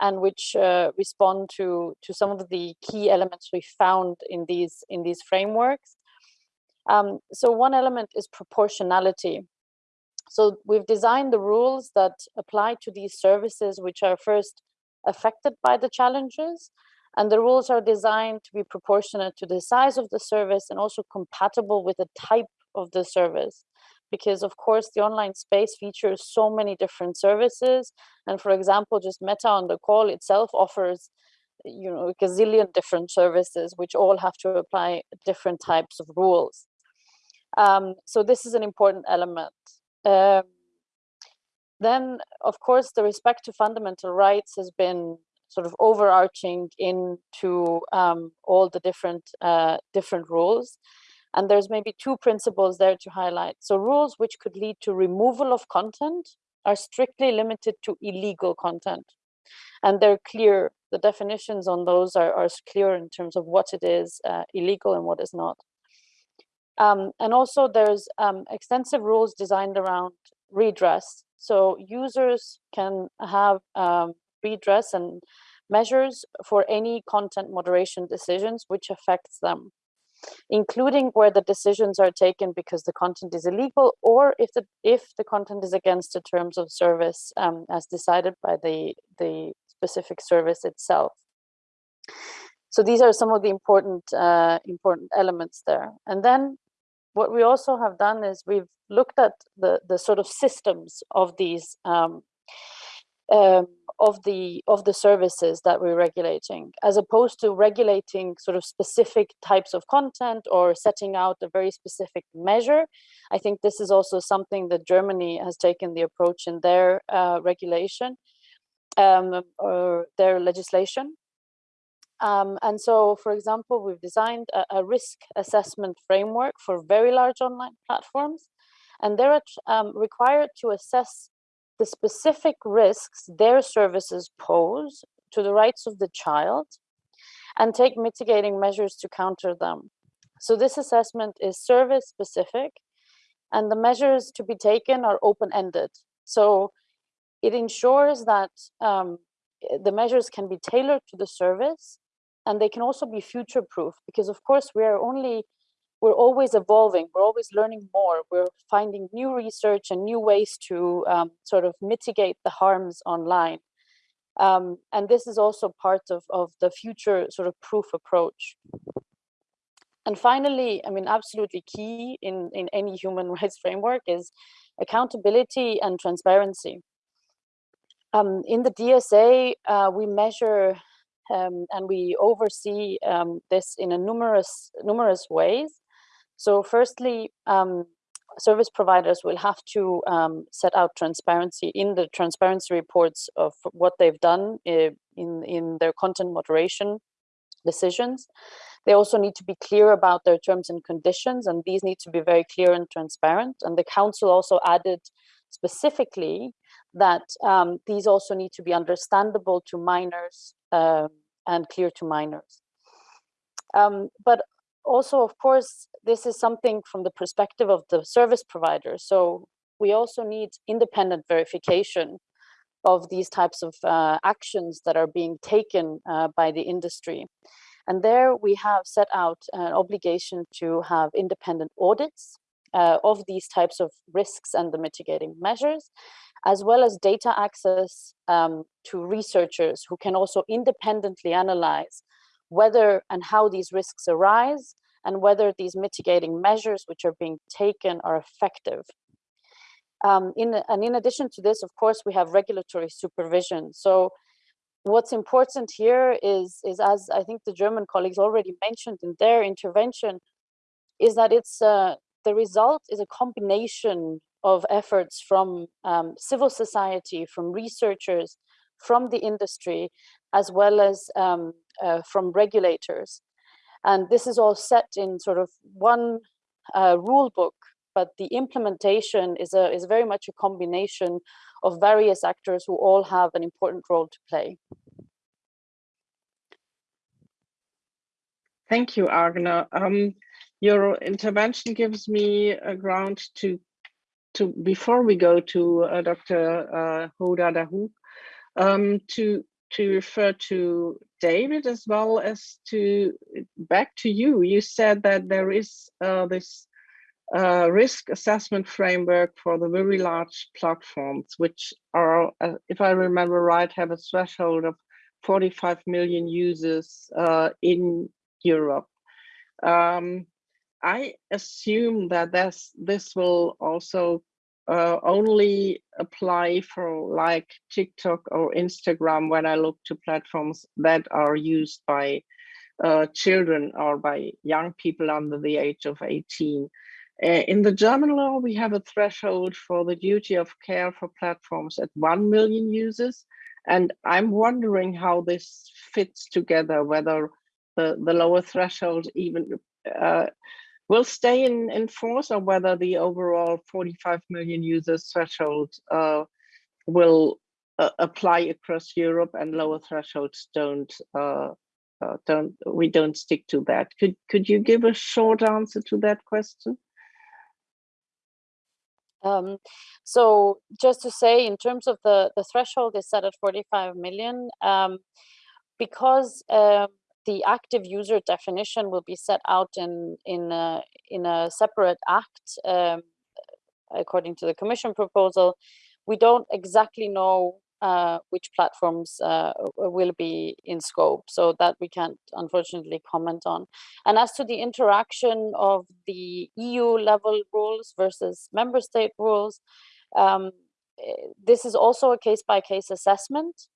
and which uh, respond to to some of the key elements we found in these in these frameworks. Um, so one element is proportionality. So we've designed the rules that apply to these services which are first affected by the challenges and the rules are designed to be proportionate to the size of the service and also compatible with the type of the service because of course the online space features so many different services and for example just meta on the call itself offers you know a gazillion different services which all have to apply different types of rules. Um, so this is an important element. Um, then of course the respect to fundamental rights has been sort of overarching into um, all the different uh, different rules and there's maybe two principles there to highlight. So rules which could lead to removal of content are strictly limited to illegal content. And they're clear, the definitions on those are, are clear in terms of what it is uh, illegal and what is not. Um, and also there's um, extensive rules designed around redress. So users can have um, redress and measures for any content moderation decisions which affects them. Including where the decisions are taken because the content is illegal or if the if the content is against the terms of service um, as decided by the the specific service itself. So these are some of the important uh, important elements there. And then what we also have done is we've looked at the the sort of systems of these um, um, of the of the services that we're regulating, as opposed to regulating sort of specific types of content or setting out a very specific measure. I think this is also something that Germany has taken the approach in their uh, regulation um, or their legislation. Um, and so, for example, we've designed a, a, risk assessment framework for very large online platforms, and they're um, required to assess the specific risks their services pose to the rights of the child and take mitigating measures to counter them. So this assessment is service specific and the measures to be taken are open-ended. So it ensures that um, the measures can be tailored to the service and they can also be future proof because of course we are only we're always evolving, we're always learning more, we're finding new research and new ways to um, sort of mitigate the harms online. Um, and this is also part of, of the future sort of proof approach. And finally, I mean, absolutely key in, in any human [LAUGHS] rights framework is accountability and transparency. Um, in the DSA, uh, we measure um, and we oversee um, this in a numerous numerous ways. So firstly, um, service providers will have to um, set out transparency in the transparency reports of what they've done eh, in, in their content moderation decisions. They also need to be clear about their terms and conditions, and these need to be very clear and transparent. And the council also added specifically that um, these also need to be understandable to minors uh, and clear to minors. Um, but also, of course, this is something from the perspective of the service provider. So we also need independent verification of these types of uh, actions that are being taken uh, by the industry. And there we have set out an obligation to have independent audits uh, of these types of risks and the mitigating measures, as well as data access um, to researchers who can also independently analyze whether and how these risks arise and whether these mitigating measures which are being taken are effective. Um, in, and in addition to this, of course, we have regulatory supervision. So what's important here is, is as I think the German colleagues already mentioned in their intervention, is that it's uh, the result is a combination of efforts from um, civil society, from researchers, from the industry, as well as um, uh, from regulators. And this is all set in sort of one uh, rule book, but the implementation is, a, is very much a combination of various actors who all have an important role to play. Thank you, Agne. Um, your intervention gives me a ground to, to before we go to uh, Dr. Uh, Hoda Dahroug, um, to to refer to David as well as to back to you. You said that there is uh, this uh, risk assessment framework for the very large platforms, which are, uh, if I remember right, have a threshold of 45 million users uh, in Europe. Um, I assume that this, this will also uh, only apply for like TikTok or Instagram when I look to platforms that are used by uh, children or by young people under the age of 18. Uh, in the German law, we have a threshold for the duty of care for platforms at 1 million users. And I'm wondering how this fits together, whether the, the lower threshold even uh, will stay in, in force or whether the overall 45 million users threshold uh, will uh, apply across Europe and lower thresholds don't uh, uh, don't we don't stick to that. Could could you give a short answer to that question? Um, so just to say, in terms of the the threshold is set at 45 million, um, because um, the active user definition will be set out in in a, in a separate act um, according to the commission proposal. We don't exactly know uh, which platforms uh, will be in scope so that we can't unfortunately comment on. And as to the interaction of the eu level rules versus member state rules um, eh, this is also a case by case assessment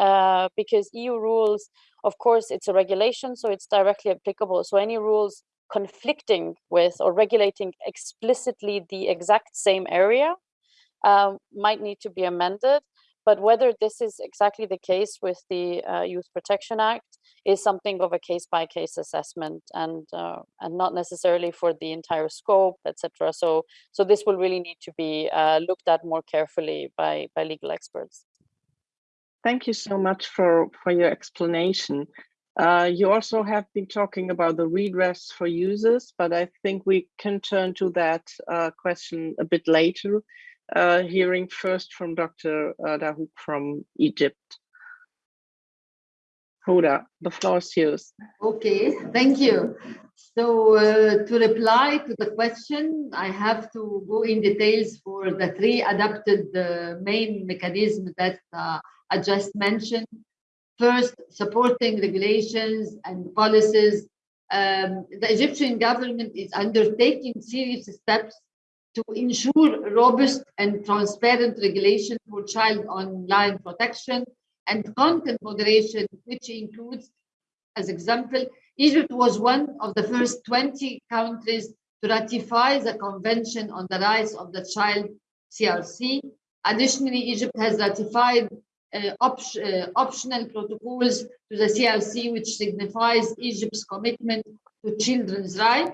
uh, because EU rules, of course, it's a regulation, so it's directly applicable. So any rules conflicting with or regulating explicitly the exact same area um, might need to be amended. But whether this is exactly the case with the uh, Youth Protection Act is something of a case-by-case -case assessment and uh, and not necessarily for the entire scope, etc. So so this will really need to be uh, looked at more carefully by by legal experts. Thank you so much for, for your explanation. Uh, you also have been talking about the redress for users, but I think we can turn to that uh, question a bit later, uh, hearing first from Dr. Uh, Dahroug from Egypt. Huda, the floor is yours. Okay, thank you. So uh, to reply to the question, I have to go in details for the three adapted uh, main mechanisms that uh, I just mentioned. First, supporting regulations and policies. Um, the Egyptian government is undertaking serious steps to ensure robust and transparent regulation for child online protection and content moderation, which includes, as example, Egypt was one of the first 20 countries to ratify the Convention on the Rights of the Child, CRC. Additionally, Egypt has ratified uh, op uh, optional protocols to the CRC, which signifies Egypt's commitment to children's rights.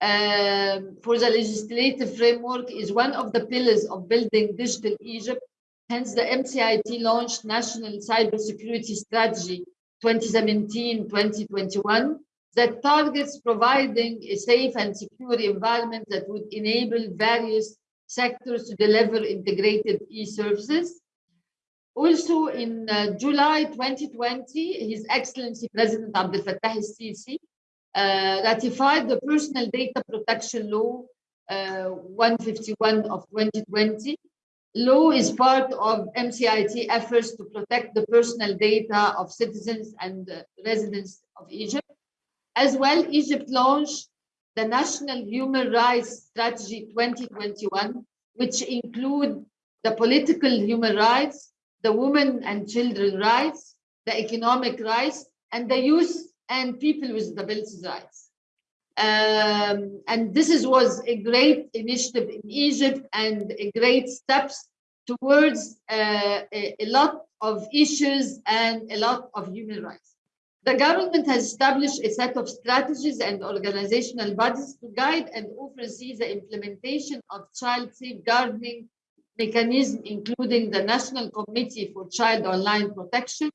Um, for the legislative framework is one of the pillars of building digital Egypt. Hence, the MCIT launched National Cybersecurity Strategy 2017-2021 that targets providing a safe and secure environment that would enable various sectors to deliver integrated e-services. Also in uh, July 2020, His Excellency President Abdel Fattah el-Sisi uh, ratified the Personal Data Protection Law uh, 151 of 2020. Law is part of MCIT efforts to protect the personal data of citizens and residents of Egypt. As well, Egypt launched the National Human Rights Strategy 2021, which include the political human rights, the women and children rights, the economic rights, and the youth and people with disabilities rights. Um, and this is, was a great initiative in Egypt and a great steps towards uh, a, a lot of issues and a lot of human rights. The government has established a set of strategies and organizational bodies to guide and oversee the implementation of child safeguarding mechanism, including the National Committee for Child Online Protection,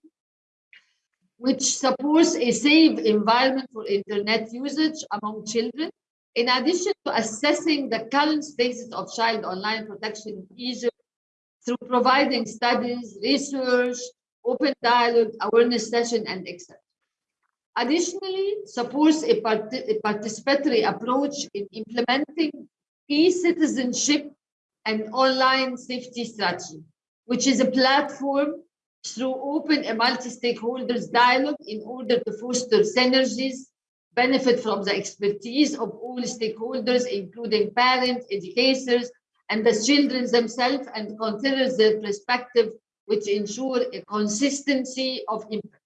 which supports a safe environment for internet usage among children. In addition to assessing the current status of child online protection in Egypt through providing studies, research, open dialogue, awareness session, and etc. Additionally, supports a, part a participatory approach in implementing e-citizenship an online safety strategy, which is a platform through open and multi-stakeholders dialogue in order to foster synergies, benefit from the expertise of all stakeholders, including parents, educators, and the children themselves, and consider their perspective, which ensure a consistency of impact.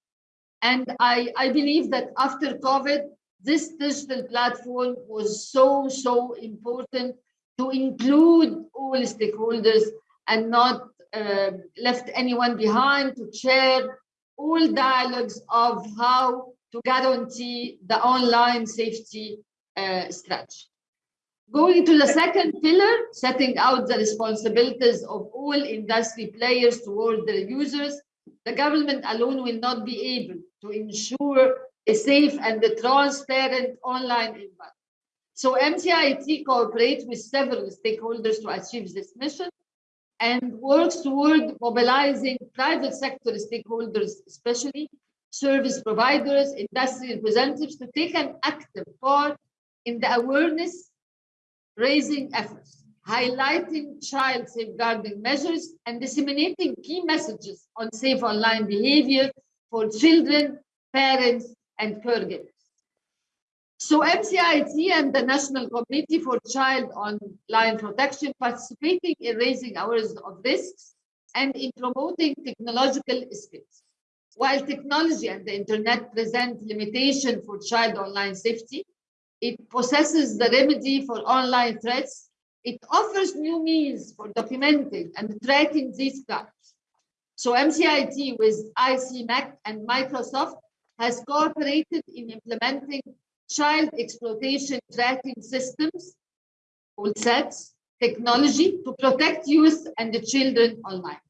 And I, I believe that after COVID, this digital platform was so, so important to include all stakeholders and not uh, left anyone behind to share all dialogues of how to guarantee the online safety uh, strategy. Going to the second pillar, setting out the responsibilities of all industry players toward their users, the government alone will not be able to ensure a safe and transparent online environment. So MCIT cooperates with several stakeholders to achieve this mission and works toward mobilizing private sector stakeholders, especially service providers, industry representatives to take an active part in the awareness raising efforts, highlighting child safeguarding measures and disseminating key messages on safe online behavior for children, parents, and caregivers. So MCIT and the National Committee for Child Online Protection participating in raising awareness of risks and in promoting technological skills. While technology and the internet present limitation for child online safety, it possesses the remedy for online threats. It offers new means for documenting and tracking these crimes. So MCIT with ICMEC and Microsoft has cooperated in implementing child exploitation tracking systems, CETS, technology to protect youth and the children online.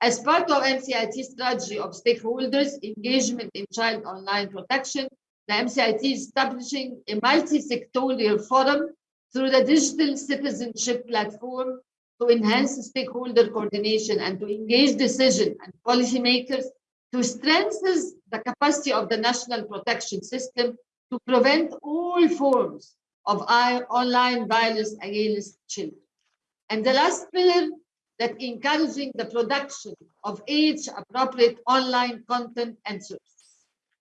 As part of MCIT strategy of stakeholders engagement in child online protection, the MCIT is establishing a multi-sectorial forum through the digital citizenship platform to enhance stakeholder coordination and to engage decision and policymakers to strengthen the capacity of the national protection system to prevent all forms of online violence against children. And the last pillar that encouraging the production of age-appropriate online content and services.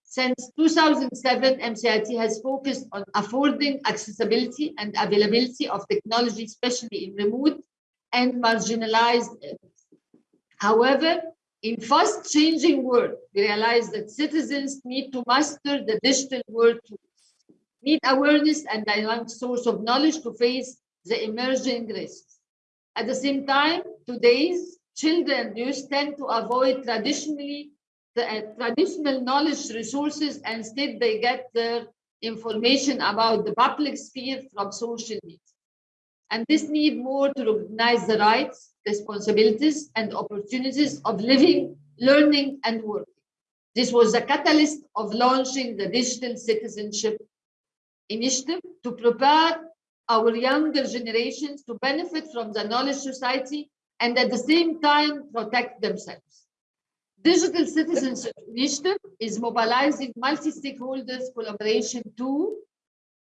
Since 2007, MCIT has focused on affording accessibility and availability of technology, especially in remote and marginalized areas. However, in fast changing world, we realize that citizens need to master the digital world tools, need awareness and dynamic source of knowledge to face the emerging risks. At the same time, today's children youth tend to avoid traditionally the uh, traditional knowledge resources and instead they get their information about the public sphere from social media. And this need more to recognize the rights, responsibilities, and opportunities of living, learning, and working. This was the catalyst of launching the Digital Citizenship Initiative to prepare our younger generations to benefit from the knowledge society and at the same time protect themselves. Digital Citizenship Initiative is mobilizing multi-stakeholders collaboration to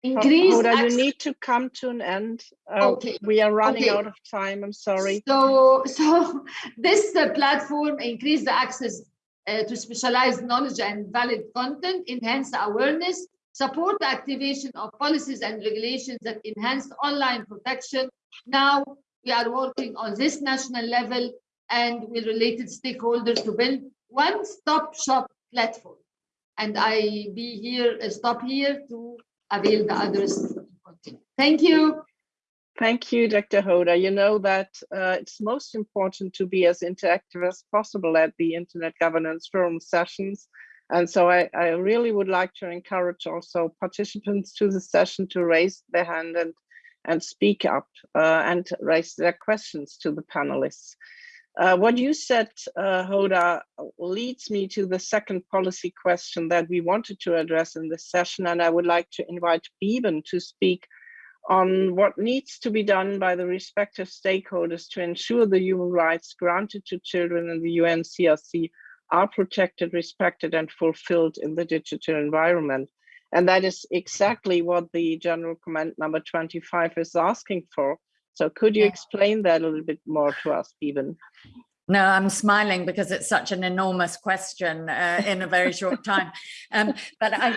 increase Hoda, you need to come to an end. Uh, okay. We are running okay. out of time. I'm sorry. So, [LAUGHS] so this uh, platform increase the access uh, to specialized knowledge and valid content, enhance awareness, support the activation of policies and regulations that enhance online protection. Now we are working on this national level and with related stakeholders to build one-stop shop platform. And I be here, uh, stop here to avail the others. Thank you. Thank you, Dr. Hoda. You know that uh, it's most important to be as interactive as possible at the Internet Governance Forum sessions. And so I, I really would like to encourage also participants to the session to raise their hand and, and speak up uh, and raise their questions to the panelists. Uh, what you said, uh, Hoda, leads me to the second policy question that we wanted to address in this session, and I would like to invite Beeban to speak on what needs to be done by the respective stakeholders to ensure the human rights granted to children in the UNCRC are protected, respected, and fulfilled in the digital environment. And that is exactly what the general comment number 25 is asking for. So could you explain that a little bit more to us, Beeban? No, I'm smiling because it's such an enormous question uh, in a very short time. [LAUGHS] Um, but I,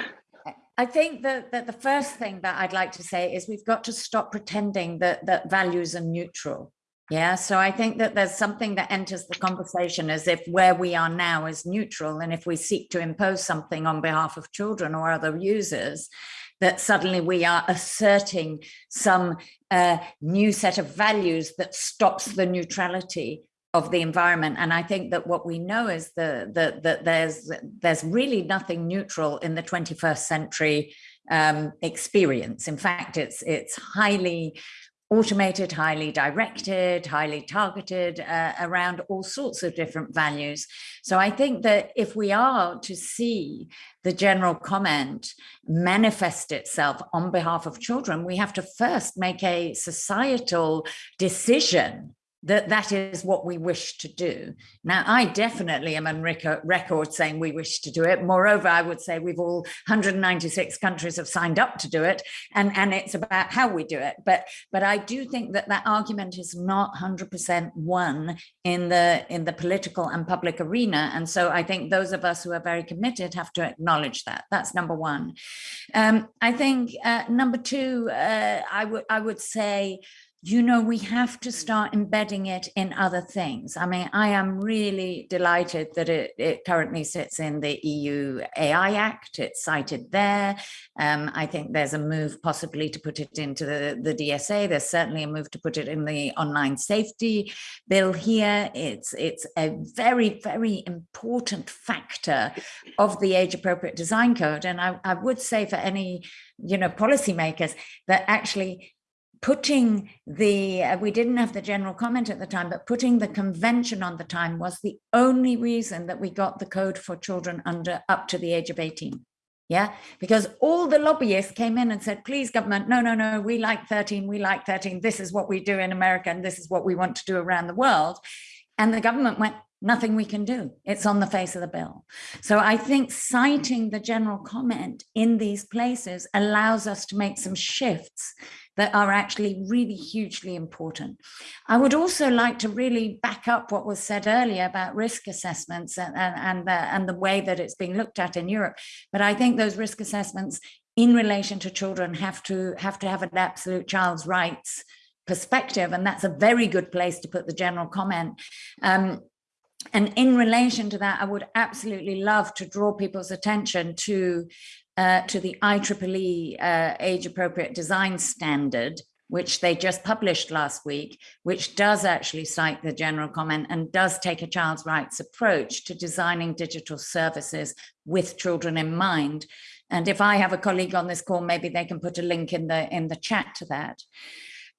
I think that, that the first thing that I'd like to say is we've got to stop pretending that, that values are neutral. Yeah, so I think that there's something that enters the conversation as if where we are now is neutral. And if we seek to impose something on behalf of children or other users, that suddenly we are asserting some uh, new set of values that stops the neutrality of the environment. And I think that what we know is that the, the, there's, there's really nothing neutral in the 21st century um, experience. In fact, it's, it's highly automated, highly directed, highly targeted uh, around all sorts of different values. So I think that if we are to see the general comment manifest itself on behalf of children, we have to first make a societal decision that that is what we wish to do. Now, I definitely am on record saying we wish to do it. Moreover, I would say we've all 196 countries have signed up to do it, and, and it's about how we do it. But but I do think that that argument is not 100% won in the in the political and public arena. And so I think those of us who are very committed have to acknowledge that. That's number one. Um, I think uh, number two, uh, I would I would say you know, we have to start embedding it in other things. I mean, I am really delighted that it, it currently sits in the EU AI Act. It's cited there. Um, I think there's a move possibly to put it into the, the DSA. There's certainly a move to put it in the online safety bill here. It's, it's a very, very important factor of the age appropriate design code. And I, I would say for any, you know, policymakers that actually putting the, uh, we didn't have the general comment at the time, but putting the convention on the time was the only reason that we got the code for children under up to the age of 18. Yeah, because all the lobbyists came in and said, please government, no, no, no, we like 13, we like 13. This is what we do in America and this is what we want to do around the world. And the government went, nothing we can do. It's on the face of the bill. So I think citing the general comment in these places allows us to make some shifts that are actually really hugely important. I would also like to really back up what was said earlier about risk assessments and, and, and, the, and the way that it's being looked at in Europe. But I think those risk assessments in relation to children have to have to have an absolute child's rights perspective. And that's a very good place to put the general comment. Um, and in relation to that, I would absolutely love to draw people's attention to uh, to the IEEE uh, age appropriate design standard, which they just published last week, which does actually cite the general comment and does take a child's rights approach to designing digital services with children in mind. And if I have a colleague on this call, maybe they can put a link in the in the chat to that.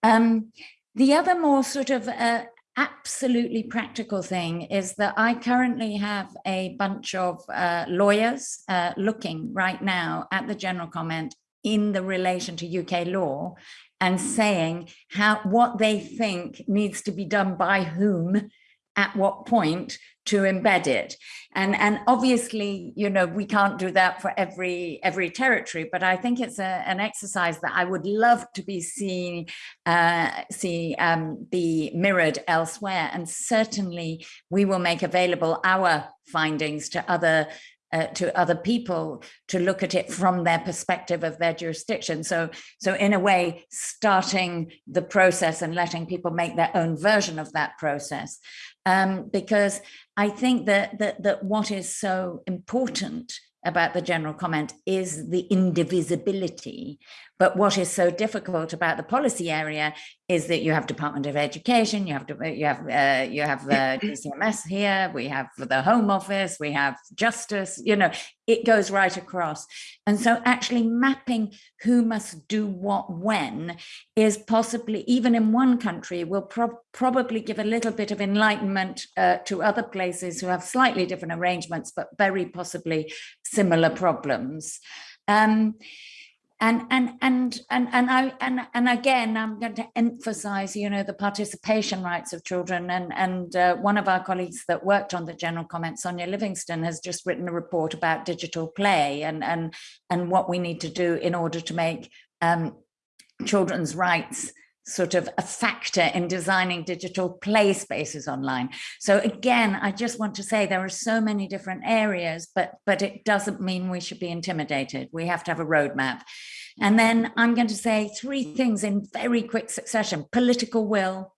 Um, the other more sort of uh, absolutely practical thing is that I currently have a bunch of uh, lawyers uh, looking right now at the general comment in the relation to UK law and saying how what they think needs to be done by whom at what point to embed it and and obviously you know we can't do that for every every territory but i think it's a, an exercise that i would love to be seeing uh, see um, be mirrored elsewhere and certainly we will make available our findings to other uh, to other people to look at it from their perspective of their jurisdiction. So, so in a way, starting the process and letting people make their own version of that process. Um, because I think that, that, that what is so important about the general comment is the indivisibility. But what is so difficult about the policy area is that you have Department of Education, you have to, you have uh, you have the [LAUGHS] DCMS here, we have the Home Office, we have Justice. You know, it goes right across. And so, actually mapping who must do what when is possibly even in one country will pro probably give a little bit of enlightenment uh, to other places who have slightly different arrangements, but very possibly similar problems. Um, and and and and and I and and again I'm going to emphasize you know the participation rights of children. And and uh, one of our colleagues that worked on the general comment Sonia Livingstone has just written a report about digital play and and and what we need to do in order to make um, children's rights sort of a factor in designing digital play spaces online. So again, I just want to say there are so many different areas, but, but it doesn't mean we should be intimidated. We have to have a roadmap. And then I'm going to say three things in very quick succession. Political will.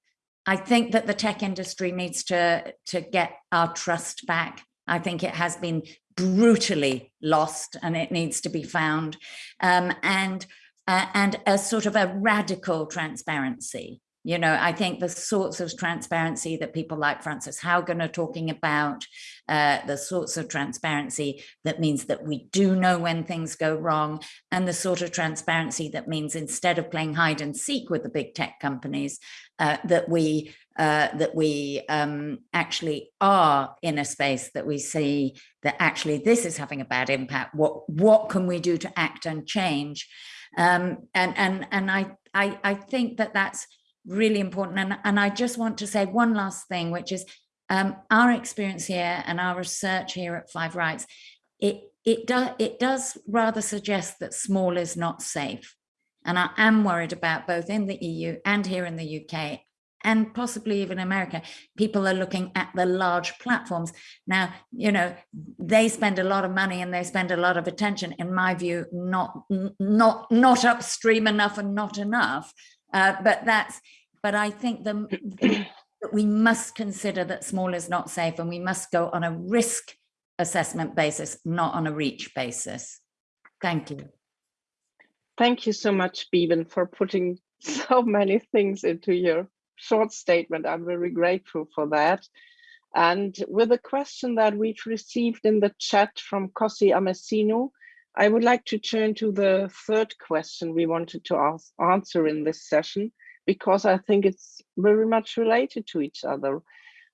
I think that the tech industry needs to, to get our trust back. I think it has been brutally lost and it needs to be found. Um, and uh, and a sort of a radical transparency. You know, I think the sorts of transparency that people like Frances Haugen are talking about, uh, the sorts of transparency that means that we do know when things go wrong, and the sort of transparency that means instead of playing hide and seek with the big tech companies, uh, that we uh, that we um, actually are in a space that we see that actually this is having a bad impact. What what can we do to act and change? Um, and and and I, I I think that that's really important. And, and I just want to say one last thing, which is um, our experience here and our research here at 5Rights, it, it, do, it does rather suggest that small is not safe. And I am worried about both in the EU and here in the UK and possibly even America, people are looking at the large platforms. Now, you know, they spend a lot of money and they spend a lot of attention, in my view, not not not upstream enough and not enough. Uh, but that's, but I think the, that we must consider that small is not safe and we must go on a risk assessment basis, not on a reach basis. Thank you. Thank you so much, Beeban, for putting [LAUGHS] so many things into your short statement. I'm very grateful for that. And with a question that we've received in the chat from Cosi Amesino, I would like to turn to the third question we wanted to ask, answer in this session, because I think it's very much related to each other.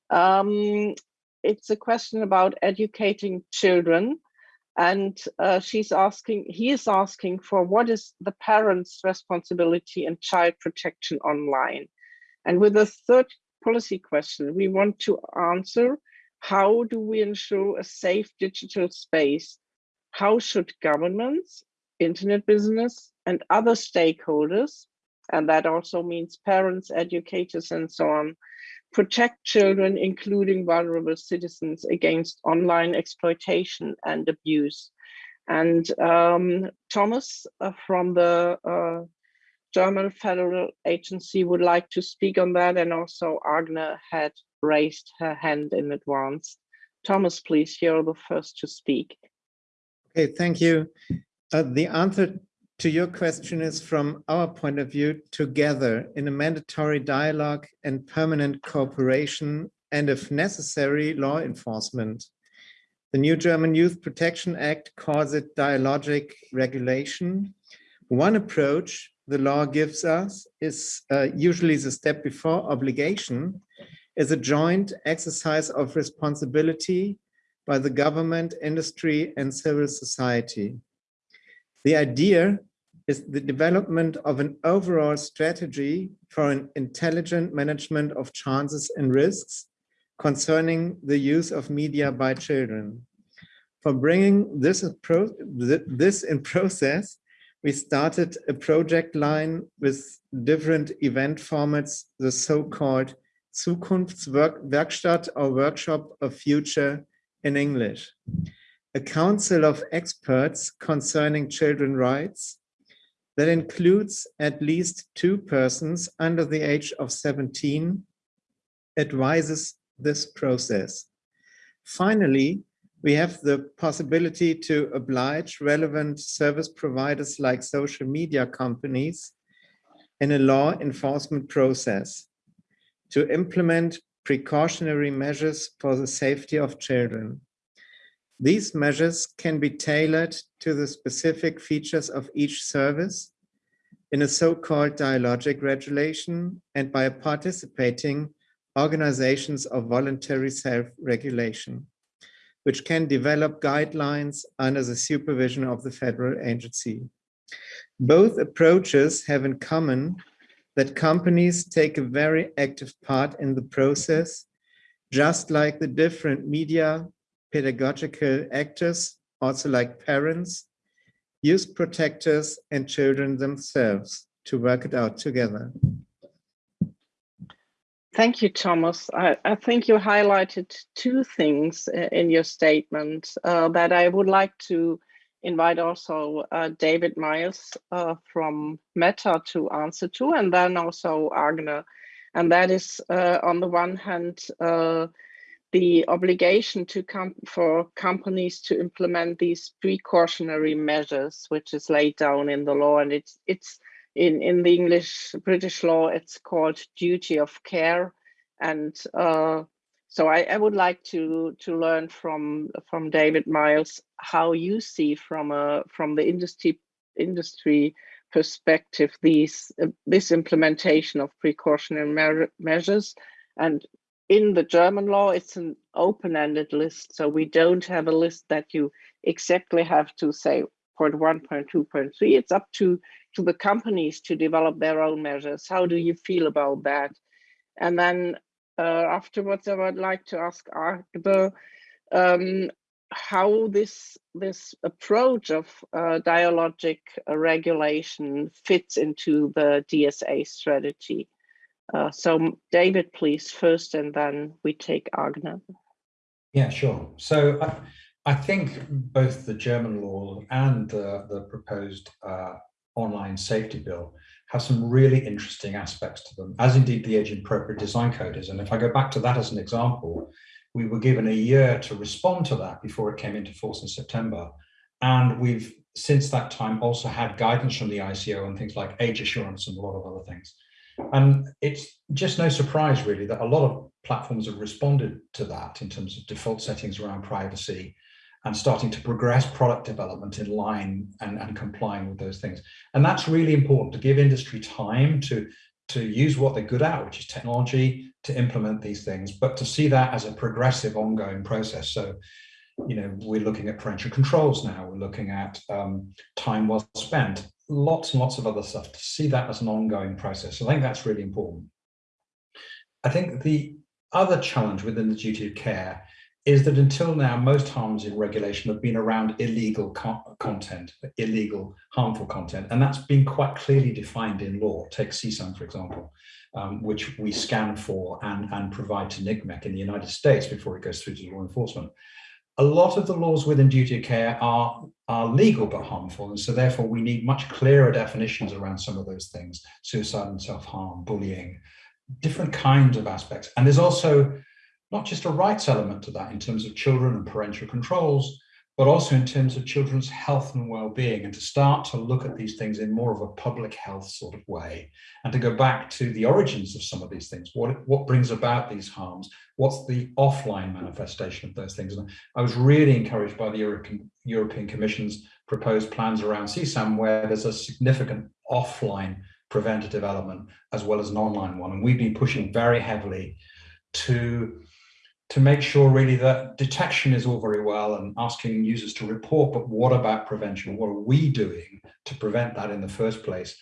Um, it's a question about educating children and uh, she's asking, he is asking for what is the parent's responsibility in child protection online? And with the third policy question, we want to answer, how do we ensure a safe digital space? How should governments, internet business, and other stakeholders, and that also means parents, educators, and so on, protect children, including vulnerable citizens, against online exploitation and abuse. And um, Thomas uh, from the uh, German Federal Agency would like to speak on that. And also Agne had raised her hand in advance. Thomas, please, you're the first to speak. Okay, thank you. Uh, the answer to your question is from our point of view, together in a mandatory dialogue and permanent cooperation and if necessary, law enforcement. The new German Youth Protection Act calls it dialogic regulation. One approach the law gives us is uh, usually the step before obligation is a joint exercise of responsibility by the government, industry, and civil society. The idea is the development of an overall strategy for an intelligent management of chances and risks concerning the use of media by children. For bringing this, this in process, we started a project line with different event formats, the so-called Zukunftswerkstatt or Workshop of Future in English. A council of experts concerning children rights that includes at least two persons under the age of 17 advises this process. Finally, we have the possibility to oblige relevant service providers like social media companies in a law enforcement process to implement precautionary measures for the safety of children. These measures can be tailored to the specific features of each service in a so-called dialogic regulation and by participating organizations of voluntary self-regulation which can develop guidelines under the supervision of the federal agency. Both approaches have in common that companies take a very active part in the process, just like the different media pedagogical actors, also like parents, youth protectors and children themselves to work it out together. Thank you, Thomas. I, I, think you highlighted two things in your statement uh, that I would like to invite also uh, David Miles uh, from Meta to answer to, and then also Agne. And that is, uh, on the one hand, uh, the obligation to come for companies to implement these precautionary measures, which is laid down in the law, and it's it's in, in the English British law, it's called duty of care. And uh, so I, I, would like to to learn from from David Miles how you see from a from the industry industry perspective these uh, this implementation of precautionary me measures and in the German law it's an open-ended list so we don't have a list that you exactly have to say point one, point two, point three. It's up to, to the companies to develop their own measures. How do you feel about that? And then uh, afterwards, I would like to ask Arbe, um, how this this approach of uh, dialogic regulation fits into the DSA strategy. Uh, so David, please first, and then we take Agne. Yeah, sure. So I, I think both the German law and the, the proposed uh, online safety bill have some really interesting aspects to them, as indeed the age appropriate design code is. And if I go back to that as an example, we were given a year to respond to that before it came into force in September. And we've since that time also had guidance from the ICO on things like age assurance and a lot of other things. And it's just no surprise really that a lot of platforms have responded to that in terms of default settings around privacy and starting to progress product development in line and, and complying with those things. And that's really important to give industry time to, to use what they're good at, which is technology, to implement these things, but to see that as a progressive ongoing process. So, you know, we're looking at parental controls now, we're looking at um, time well spent, lots and lots of other stuff, to see that as an ongoing process. So I think that's really important. I think the other challenge within the duty of care is that until now, most harms in regulation have been around illegal co content, illegal harmful content, and that's been quite clearly defined in law. Take CSAM, for example, um, which we scan for and, and provide to NCMEC in the United States before it goes through to law enforcement. A lot of the laws within duty of care are, are legal but harmful, and so therefore we need much clearer definitions around some of those things, suicide and self-harm, bullying, different kinds of aspects. And there's also not just a rights element to that in terms of children and parental controls, but also in terms of children's health and well-being and to start to look at these things in more of a public health sort of way and to go back to the origins of some of these things. What what brings about these harms? What's the offline manifestation of those things? And i was really encouraged by the european european commission's proposed plans around csam where there's a significant offline preventative element as well as an online one. And we've been pushing very heavily to to make sure really that detection is all very well and asking users to report, but what about prevention? What are we doing to prevent that in the first place?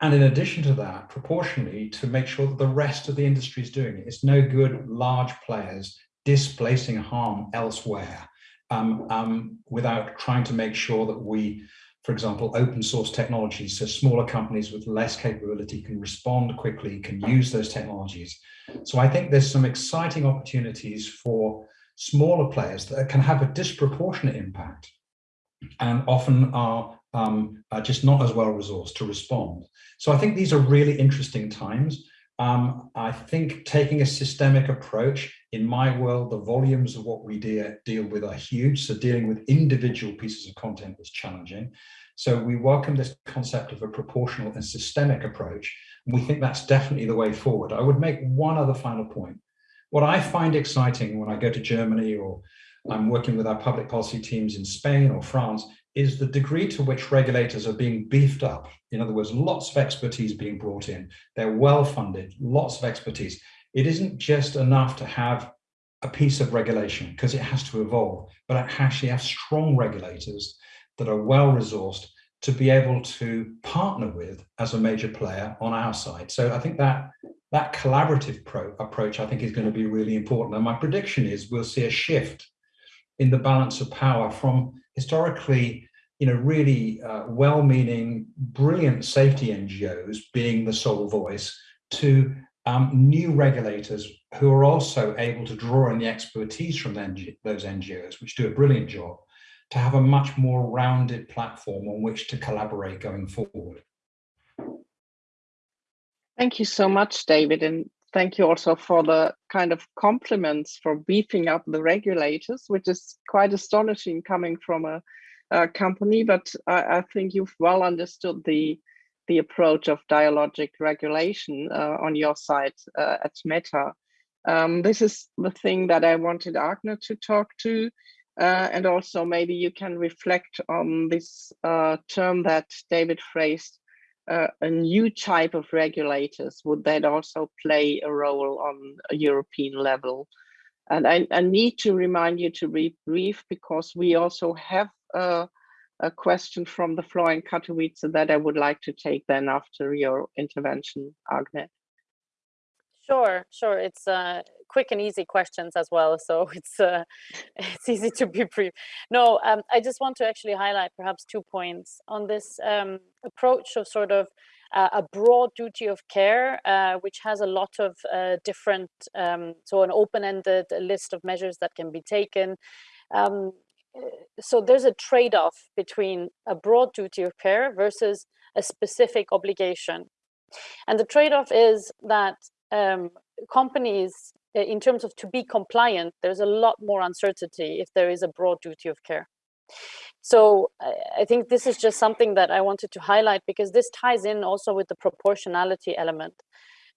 And in addition to that, proportionally, to make sure that the rest of the industry is doing it. It's no good large players displacing harm elsewhere um, um, without trying to make sure that we, for example, open source technologies so smaller companies with less capability can respond quickly, can use those technologies so I think there's some exciting opportunities for smaller players that can have a disproportionate impact and often are, um, are just not as well resourced to respond. So I think these are really interesting times. Um, I think taking a systemic approach, in my world, the volumes of what we de deal with are huge. So dealing with individual pieces of content is challenging. So we welcome this concept of a proportional and systemic approach we think that's definitely the way forward. I would make one other final point. What I find exciting when I go to Germany or I'm working with our public policy teams in Spain or France is the degree to which regulators are being beefed up. In other words, lots of expertise being brought in. They're well funded, lots of expertise. It isn't just enough to have a piece of regulation because it has to evolve, but actually have strong regulators that are well resourced to be able to partner with as a major player on our side. So I think that that collaborative pro approach, I think, is going to be really important. And my prediction is we'll see a shift in the balance of power from historically, you know, really uh, well-meaning, brilliant safety NGOs being the sole voice to um, new regulators who are also able to draw in the expertise from those NGOs, which do a brilliant job, to have a much more rounded platform on which to collaborate going forward. Thank you so much, David. And thank you also for the kind of compliments for beefing up the regulators, which is quite astonishing coming from a, a company, but I, I, think you've well understood the the approach of dialogic regulation uh, on your side uh, at Meta. Um, this is the thing that I wanted Agne to talk to. Uh, and also maybe you can reflect on this uh, term that David phrased, uh, a new type of regulators. Would that also play a role on a European level? And I, I need to remind you to be brief because we also have uh, a question from the floor in Katowice that I would like to take then after your intervention, Agne. Sure, sure. It's uh, quick and easy questions as well, so [LAUGHS] it's uh, it's easy to be brief. No, um, I just want to actually highlight perhaps two points on this um, approach of sort of uh, a broad duty of care, uh, which has a lot of uh, different, um, so an open-ended list of measures that can be taken. Um, so there's a trade-off between a broad duty of care versus a specific obligation. And the trade-off is that um, companies, in terms of to be compliant, there's a lot more uncertainty if there is a broad duty of care. So I think this is just something that I wanted to highlight because this ties in also with the proportionality element.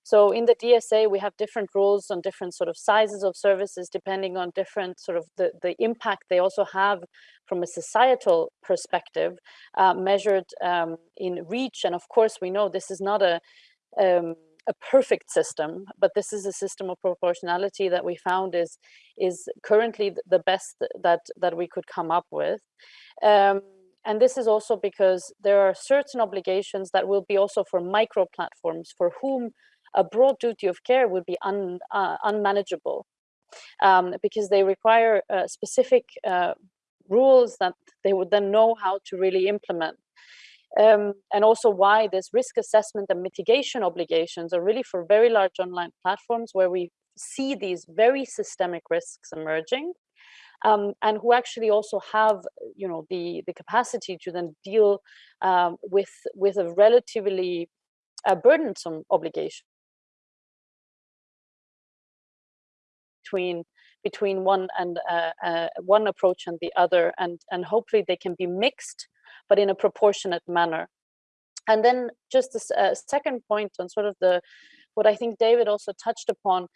So in the DSA, we have different rules on different sort of sizes of services, depending on different sort of the, the impact they also have from a societal perspective, uh, measured um, in reach. And of course, we know this is not a, um, a perfect system, but this is a system of proportionality that we found is, is currently the best that, that we could come up with. Um, and this is also because there are certain obligations that will be also for micro platforms for whom a broad duty of care would be un, uh, unmanageable um, because they require uh, specific uh, rules that they would then know how to really implement. Um, and also why this risk assessment and mitigation obligations are really for very large online platforms where we see these very systemic risks emerging um, and who actually also have you know the the capacity to then deal um, with with a relatively uh, burdensome obligation between between one and uh, uh, one approach and the other and and hopefully they can be mixed but in a proportionate manner. And then just a uh, second point on sort of the what i think david also touched upon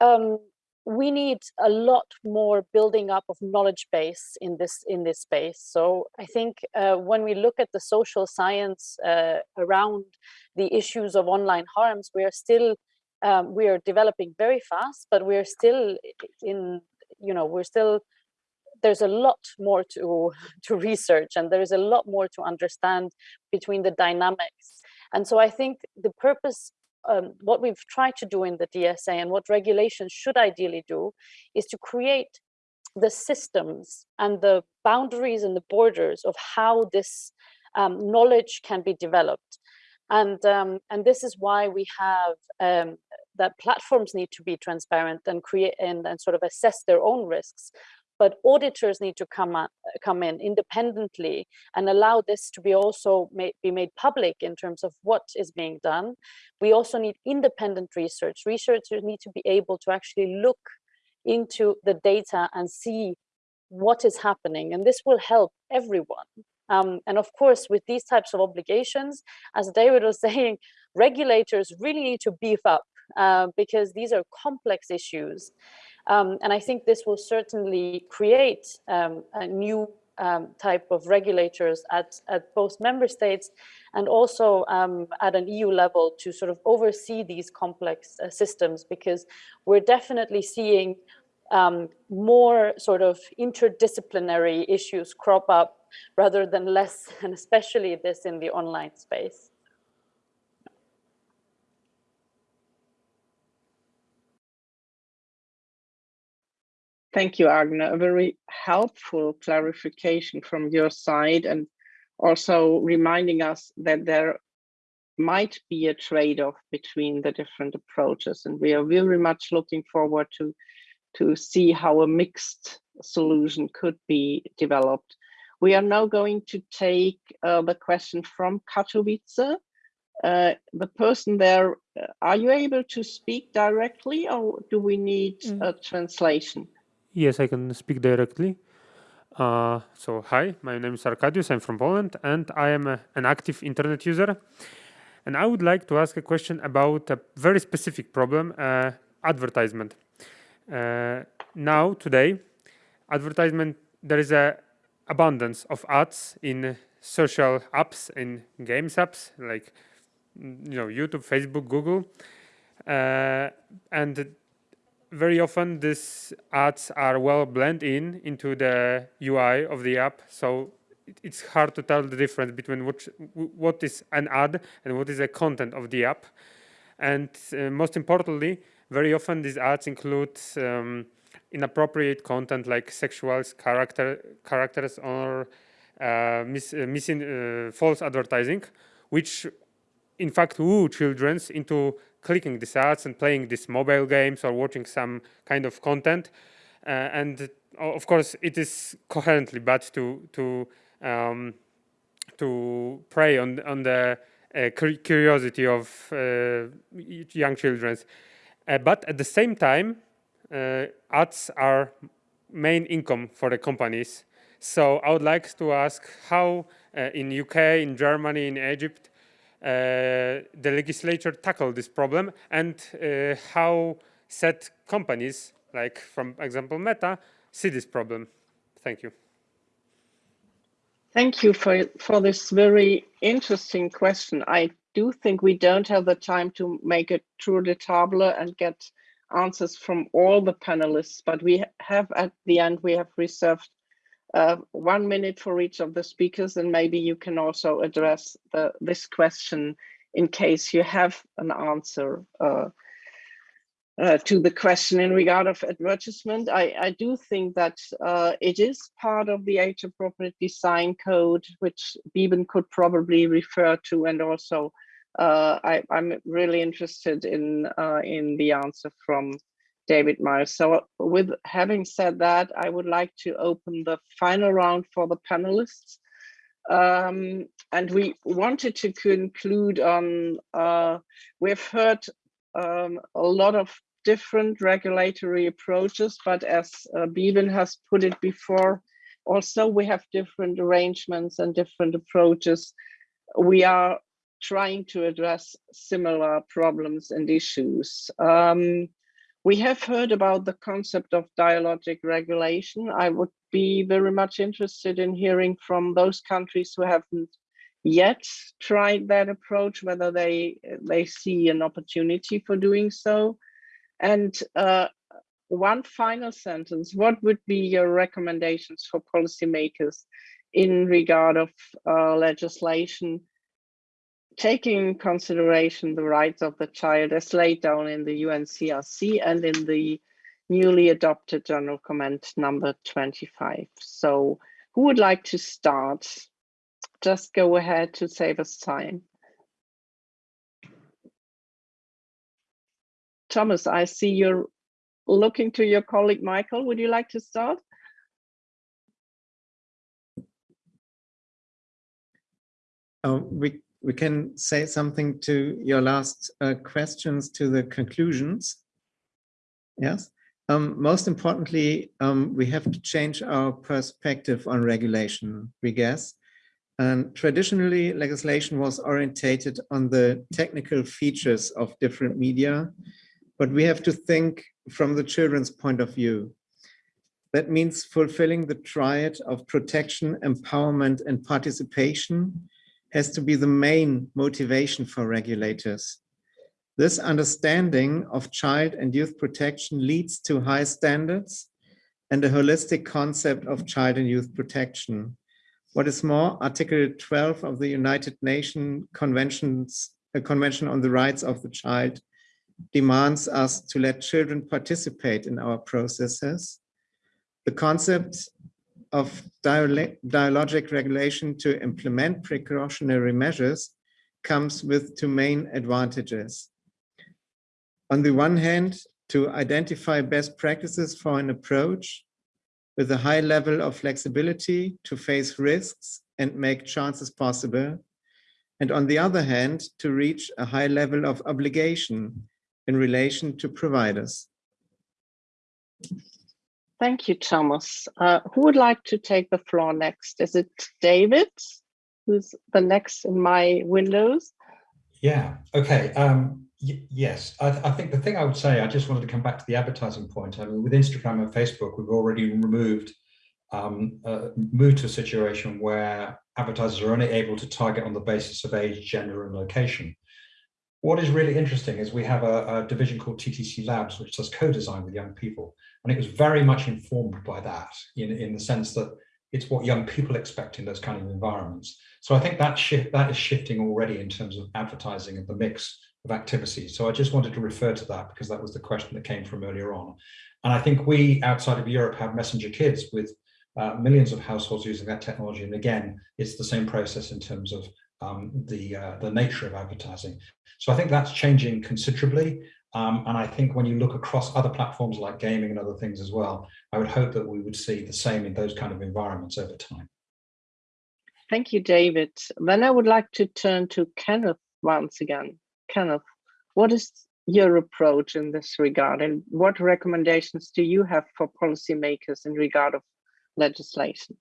um, we need a lot more building up of knowledge base in this in this space. So i think uh, when we look at the social science uh, around the issues of online harms we are still um, we are developing very fast, but we're still in, you know, we're still, there's a lot more to, [LAUGHS] to research and there's a lot more to understand between the dynamics. And so I think the purpose, um, what we've tried to do in the DSA and what regulations should ideally do is to create the systems and the boundaries and the borders of how this um, knowledge can be developed. And, um, and this is why we have um, that platforms need to be transparent and create and, and sort of assess their own risks. But auditors need to come, up, come in independently and allow this to be also made, be made public in terms of what is being done. We also need independent research. Researchers need to be able to actually look into the data and see what is happening. And this will help everyone um, and of course, with these types of obligations, as David was [LAUGHS] saying, regulators really need to beef up uh, because these are complex issues. Um, and I think this will certainly create um, a new um, type of regulators at, at both member states and also um, at an EU level to sort of oversee these complex uh, systems because we're definitely seeing um, more sort of interdisciplinary issues crop up rather than less, [LAUGHS] and especially this in the online space. Thank you, Agne. A very helpful clarification from your side and also reminding us that there might be a trade-off between the different approaches. And we are very much looking forward to, to see how a mixed solution could be developed. We are now going to take uh, the question from Katowice. Uh, the person there, uh, are you able to speak directly or do we need mm. a translation? Yes, I can speak directly. Uh, so, hi, my name is Arkadiusz, I'm from Poland, and I am a, an active internet user. And I would like to ask a question about a very specific problem, uh, advertisement. Uh, now, today, advertisement, there is a abundance of ads in social apps, in games apps, like you know YouTube, Facebook, Google, uh, and very often these ads are well blend in into the UI of the app. So it's hard to tell the difference between what, what is an ad and what is the content of the app. And uh, most importantly, very often these ads include um, inappropriate content like sexual character, characters or uh, mis, uh, missing uh, false advertising, which in fact woo children into clicking these ads and playing these mobile games or watching some kind of content. Uh, and of course, it is coherently bad to to um, to prey on on the uh, curiosity of uh, young children. Uh, but at the same time, uh, ads are main income for the companies. So I would like to ask how uh, in UK, in Germany, in Egypt, uh, the legislature tackled this problem and uh, how set companies, like from example Meta, see this problem. Thank you. Thank you for, for this very interesting question. I do think we don't have the time to make a tour de table and get answers from all the panelists, but we have at the end, we have reserved uh, one minute for each of the speakers, and maybe you can also address the, this question in case you have an answer uh, uh, to the question in regard of advertisement. I, I do think that uh, it is part of the age appropriate design code, which Beeban could probably refer to, and also uh, I, am really interested in uh, in the answer from David Miles. So with having said that, I would like to open the final round for the panelists. Um, and we wanted to conclude on, uh, we've heard um, a lot of different regulatory approaches, but as uh, Beeban has put it before, also we have different arrangements and different approaches. We are trying to address similar problems and issues. Um, we have heard about the concept of dialogic regulation. I would be very much interested in hearing from those countries who haven't yet tried that approach, whether they, they see an opportunity for doing so. And uh, one final sentence, what would be your recommendations for policymakers in regard of uh, legislation taking consideration the rights of the child as laid down in the UNCRC and in the newly adopted General Comment number 25. So who would like to start? Just go ahead to save us time. Thomas, I see you're looking to your colleague Michael. Would you like to start? Uh, we we can say something to your last uh, questions to the conclusions. Yes. Um, most importantly, um, we have to change our perspective on regulation, we guess. And traditionally, legislation was orientated on the technical features of different media, but we have to think from the children's point of view. That means fulfilling the triad of protection, empowerment, and participation has to be the main motivation for regulators. This understanding of child and youth protection leads to high standards and a holistic concept of child and youth protection. What is more, Article 12 of the United Nations Conventions, a Convention on the Rights of the Child demands us to let children participate in our processes. The concept of dialogic regulation to implement precautionary measures comes with two main advantages. On the one hand, to identify best practices for an approach with a high level of flexibility to face risks and make chances possible. And on the other hand, to reach a high level of obligation in relation to providers. Thank you, Thomas. Uh, who would like to take the floor next? Is it David, who's the next in my windows? Yeah, okay. Um, yes, I, I, think the thing I would say, I just wanted to come back to the advertising point. I mean, with Instagram and Facebook, we've already removed, um, uh, moved to a situation where advertisers are only able to target on the basis of age, gender, and location. What is really interesting is we have a, a division called TTC Labs, which does co-design with young people. And it was very much informed by that in, in the sense that it's what young people expect in those kind of environments. So I think that shift that is shifting already in terms of advertising and the mix of activities. So I just wanted to refer to that because that was the question that came from earlier on. And I think we outside of Europe have messenger kids with uh, millions of households using that technology. And again, it's the same process in terms of um, the, uh, the nature of advertising. So I think that's changing considerably. Um, and I think when you look across other platforms like gaming and other things as well, I would hope that we would see the same in those kind of environments over time. Thank you, David. Then I would like to turn to Kenneth once again. Kenneth, what is your approach in this regard and what recommendations do you have for policymakers in regard of legislation?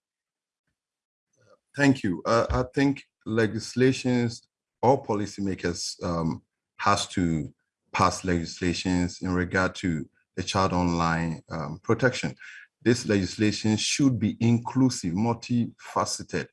Thank you. Uh, I think legislations or policymakers um, has to pass legislations in regard to the child online um, protection. This legislation should be inclusive, multifaceted,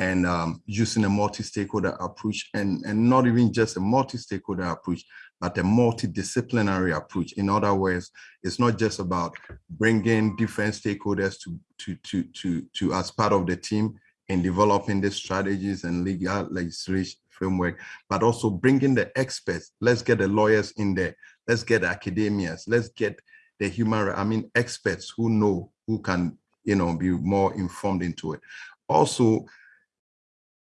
and um, using a multi-stakeholder approach and, and not even just a multi-stakeholder approach, but a multidisciplinary approach. In other words, it's not just about bringing different stakeholders to, to, to, to, to as part of the team in developing the strategies and legal legislation framework, but also bringing the experts. Let's get the lawyers in there. Let's get academias. Let's get the human, I mean, experts who know, who can, you know, be more informed into it. Also,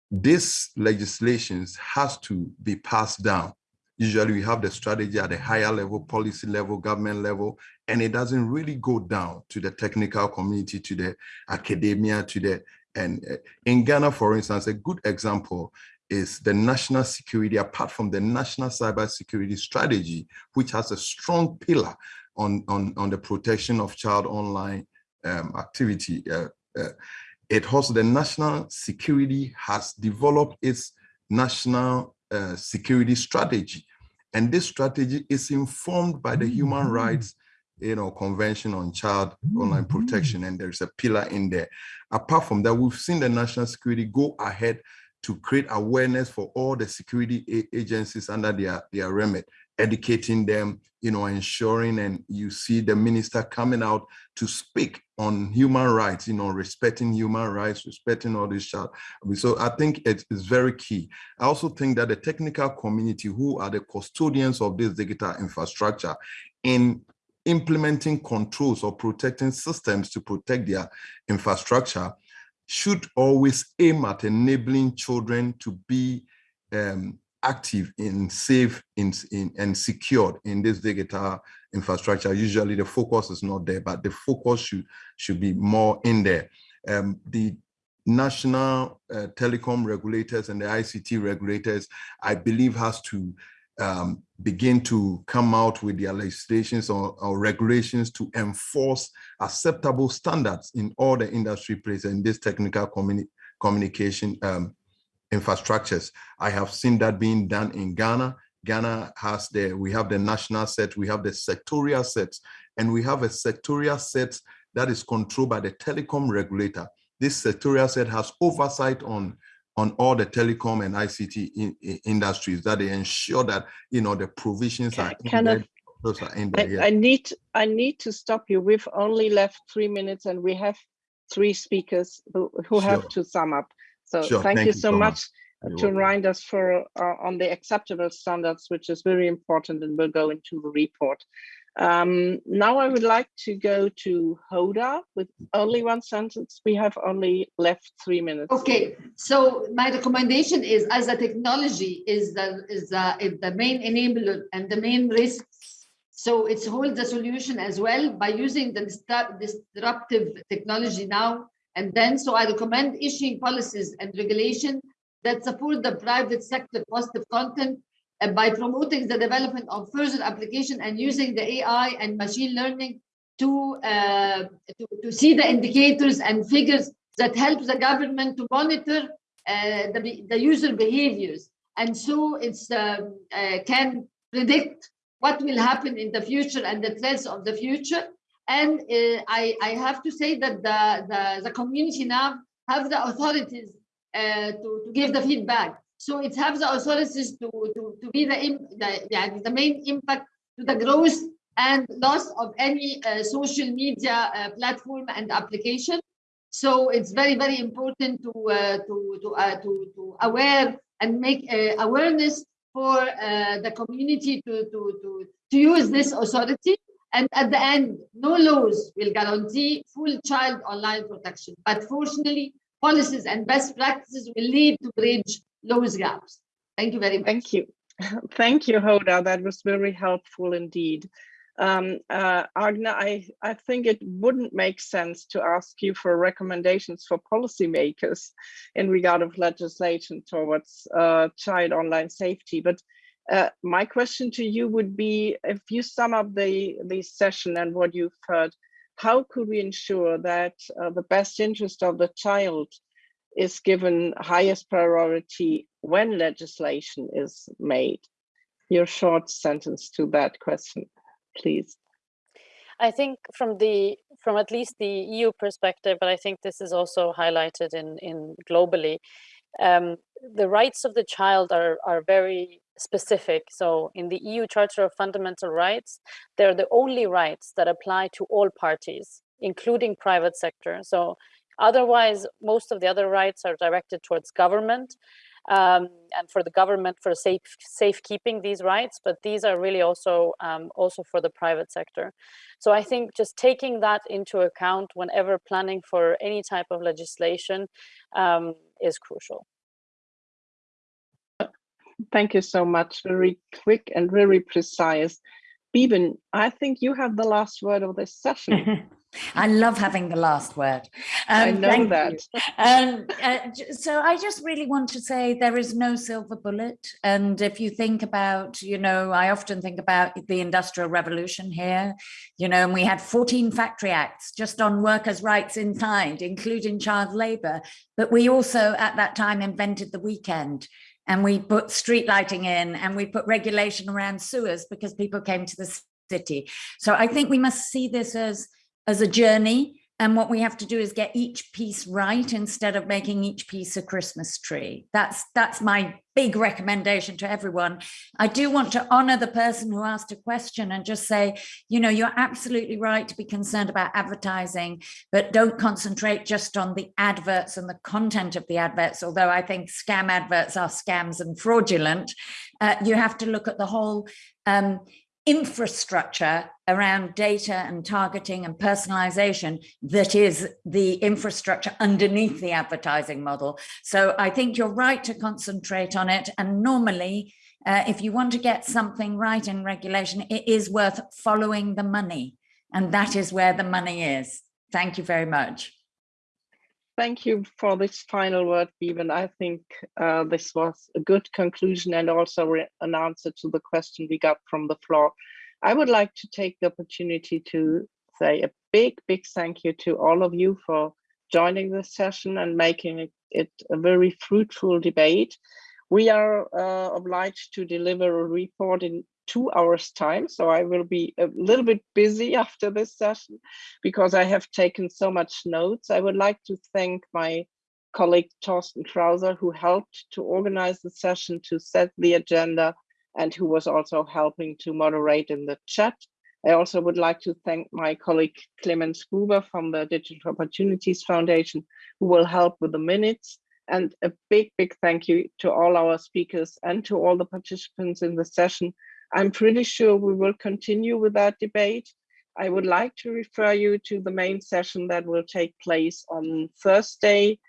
this legislations has to be passed down. Usually we have the strategy at the higher level, policy level, government level, and it doesn't really go down to the technical community, to the academia, to the, and uh, in Ghana, for instance, a good example is the national security, apart from the national cyber security strategy, which has a strong pillar on, on, on the protection of child online um, activity. Uh, uh, it also, the national security has developed its national uh, security strategy. And this strategy is informed by the human mm-hmm. rights you know, Convention on Child Online mm-hmm. Protection, and there's a pillar in there. Apart from that, we've seen the national security go ahead to create awareness for all the security agencies under their, their remit, educating them, you know, ensuring, and you see the minister coming out to speak on human rights, you know, respecting human rights, respecting all this child. So I think it is very key. I also think that the technical community who are the custodians of this digital infrastructure in implementing controls or protecting systems to protect their infrastructure should always aim at enabling children to be um, active in safe in, in, and secured in this digital infrastructure. Usually the focus is not there, but the focus should, should be more in there. Um, the national uh, telecom regulators and the ICT regulators, I believe has to um, begin to come out with their legislations or, or, regulations to enforce acceptable standards in all the industry places in this technical communi communication um, infrastructures. I have seen that being done in Ghana. Ghana has the, we have the national set, we have the sectorial sets, and we have a sectorial set that is controlled by the telecom regulator. This sectorial set has oversight on on all the telecom and ICT in, in industries that they ensure that you know the provisions are in there, those are in there. I, I need I need to stop you. We've only left three minutes and we have three speakers who, who sure. have to sum up. So sure. thank, thank, you so much, much to remind us for uh, on the acceptable standards, which is very important and will go into the report. Um, now I would like to go to Hoda with only one sentence. We have only left three minutes. Okay, so my recommendation is as a technology is the, is the, is the main enabler and the main risk. So it's hold the solution as well by using the disruptive technology now and then. So I recommend issuing policies and regulation that support the private sector positive content uh, by promoting the development of further application and using the AI and machine learning to, uh, to, to, see the indicators and figures that help the government to monitor uh, the, the user behaviors. And so it's um, uh, can predict what will happen in the future and the threats of the future. And uh, I, I have to say that the, the, the community now have the authorities uh, to, to give the feedback. So it has the authorities to, to, to be the, the, yeah, the main impact to the growth and loss of any uh, social media uh, platform and application. So it's very, very important to uh, to to, uh, to to aware and make uh, awareness for uh, the community to to to to use this authority. And at the end, no laws will guarantee full child online protection. But fortunately, policies and best practices will lead to bridge those gaps. Thank you very much. Thank you. [LAUGHS] Thank you, Hoda. That was very helpful indeed. Um, uh, Agne, I, I think it wouldn't make sense to ask you for recommendations for policymakers in regard of legislation towards uh, child online safety. But uh, my question to you would be, if you sum up the, the session and what you've heard, how could we ensure that uh, the best interest of the child is given highest priority when legislation is made? Your short sentence to that question please? I think from the from at least the EU perspective, but I think this is also highlighted in in globally, um, the rights of the child are are very specific. So in the EU Charter of Fundamental Rights, they're the only rights that apply to all parties, including private sector. So otherwise, most of the other rights are directed towards government um, and for the government for safe safekeeping these rights, but these are really also um, also for the private sector. So I think just taking that into account whenever planning for any type of legislation um, is crucial. Thank you so much. Very quick and very precise. Beeban, I think you have the last word of this session. [LAUGHS] I love having the last word. Um, I know that. um, uh, so I just really want to say there is no silver bullet. And if you think about, you know, I often think about the Industrial Revolution here, you know, and we had 14 factory acts just on workers' rights inside, including child labor. But we also at that time invented the weekend and we put street lighting in and we put regulation around sewers because people came to the city. So I think we must see this as as a journey. And what we have to do is get each piece right instead of making each piece a Christmas tree. That's that's my big recommendation to everyone. I do want to honor the person who asked a question and just say, you know, you're absolutely right to be concerned about advertising, but don't concentrate just on the adverts and the content of the adverts. Although I think scam adverts are scams and fraudulent, uh, you have to look at the whole um, infrastructure around data and targeting and personalization that is the infrastructure underneath the advertising model. So I think you're right to concentrate on it. And normally, uh, if you want to get something right in regulation, it is worth following the money. And that is where the money is. Thank you very much. Thank you for this final word, Beeban. I think uh, this was a good conclusion and also an answer to the question we got from the floor. I would like to take the opportunity to say a big, big thank you to all of you for joining this session and making it, it a very fruitful debate. We are uh, obliged to deliver a report in two hours time. So I will be a little bit busy [LAUGHS] after this session because I have taken so much notes. I would like to thank my colleague Torsten Krause who helped to organize the session, to set the agenda, and who was also helping to moderate in the chat. I also would like to thank my colleague Clemens Gruber from the Digital Opportunities Foundation, who will help with the minutes. And a big, big thank you to all our speakers and to all the participants in the session I'm pretty sure we will continue with that debate. I would like to refer you to the main session that will take place on Thursday,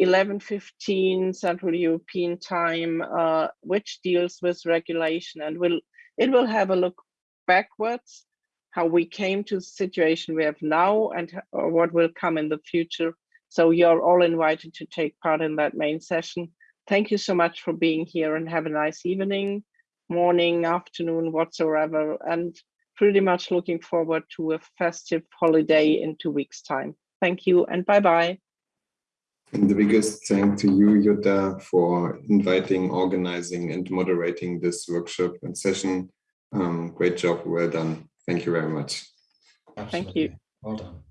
11.15 Central European time, uh, which deals with regulation and will it will have a look backwards, how we came to the situation we have now and what will come in the future. So you're all invited to take part in that main session. Thank you so much for being here and have a nice evening morning, afternoon, whatsoever, and pretty much looking forward to a festive holiday in two weeks time. Thank you and bye-bye. And the biggest thank to you, Jutta, for inviting, organizing and moderating this workshop and session. Um, great job, well done. Thank you very much. Absolutely. Thank you. Well done.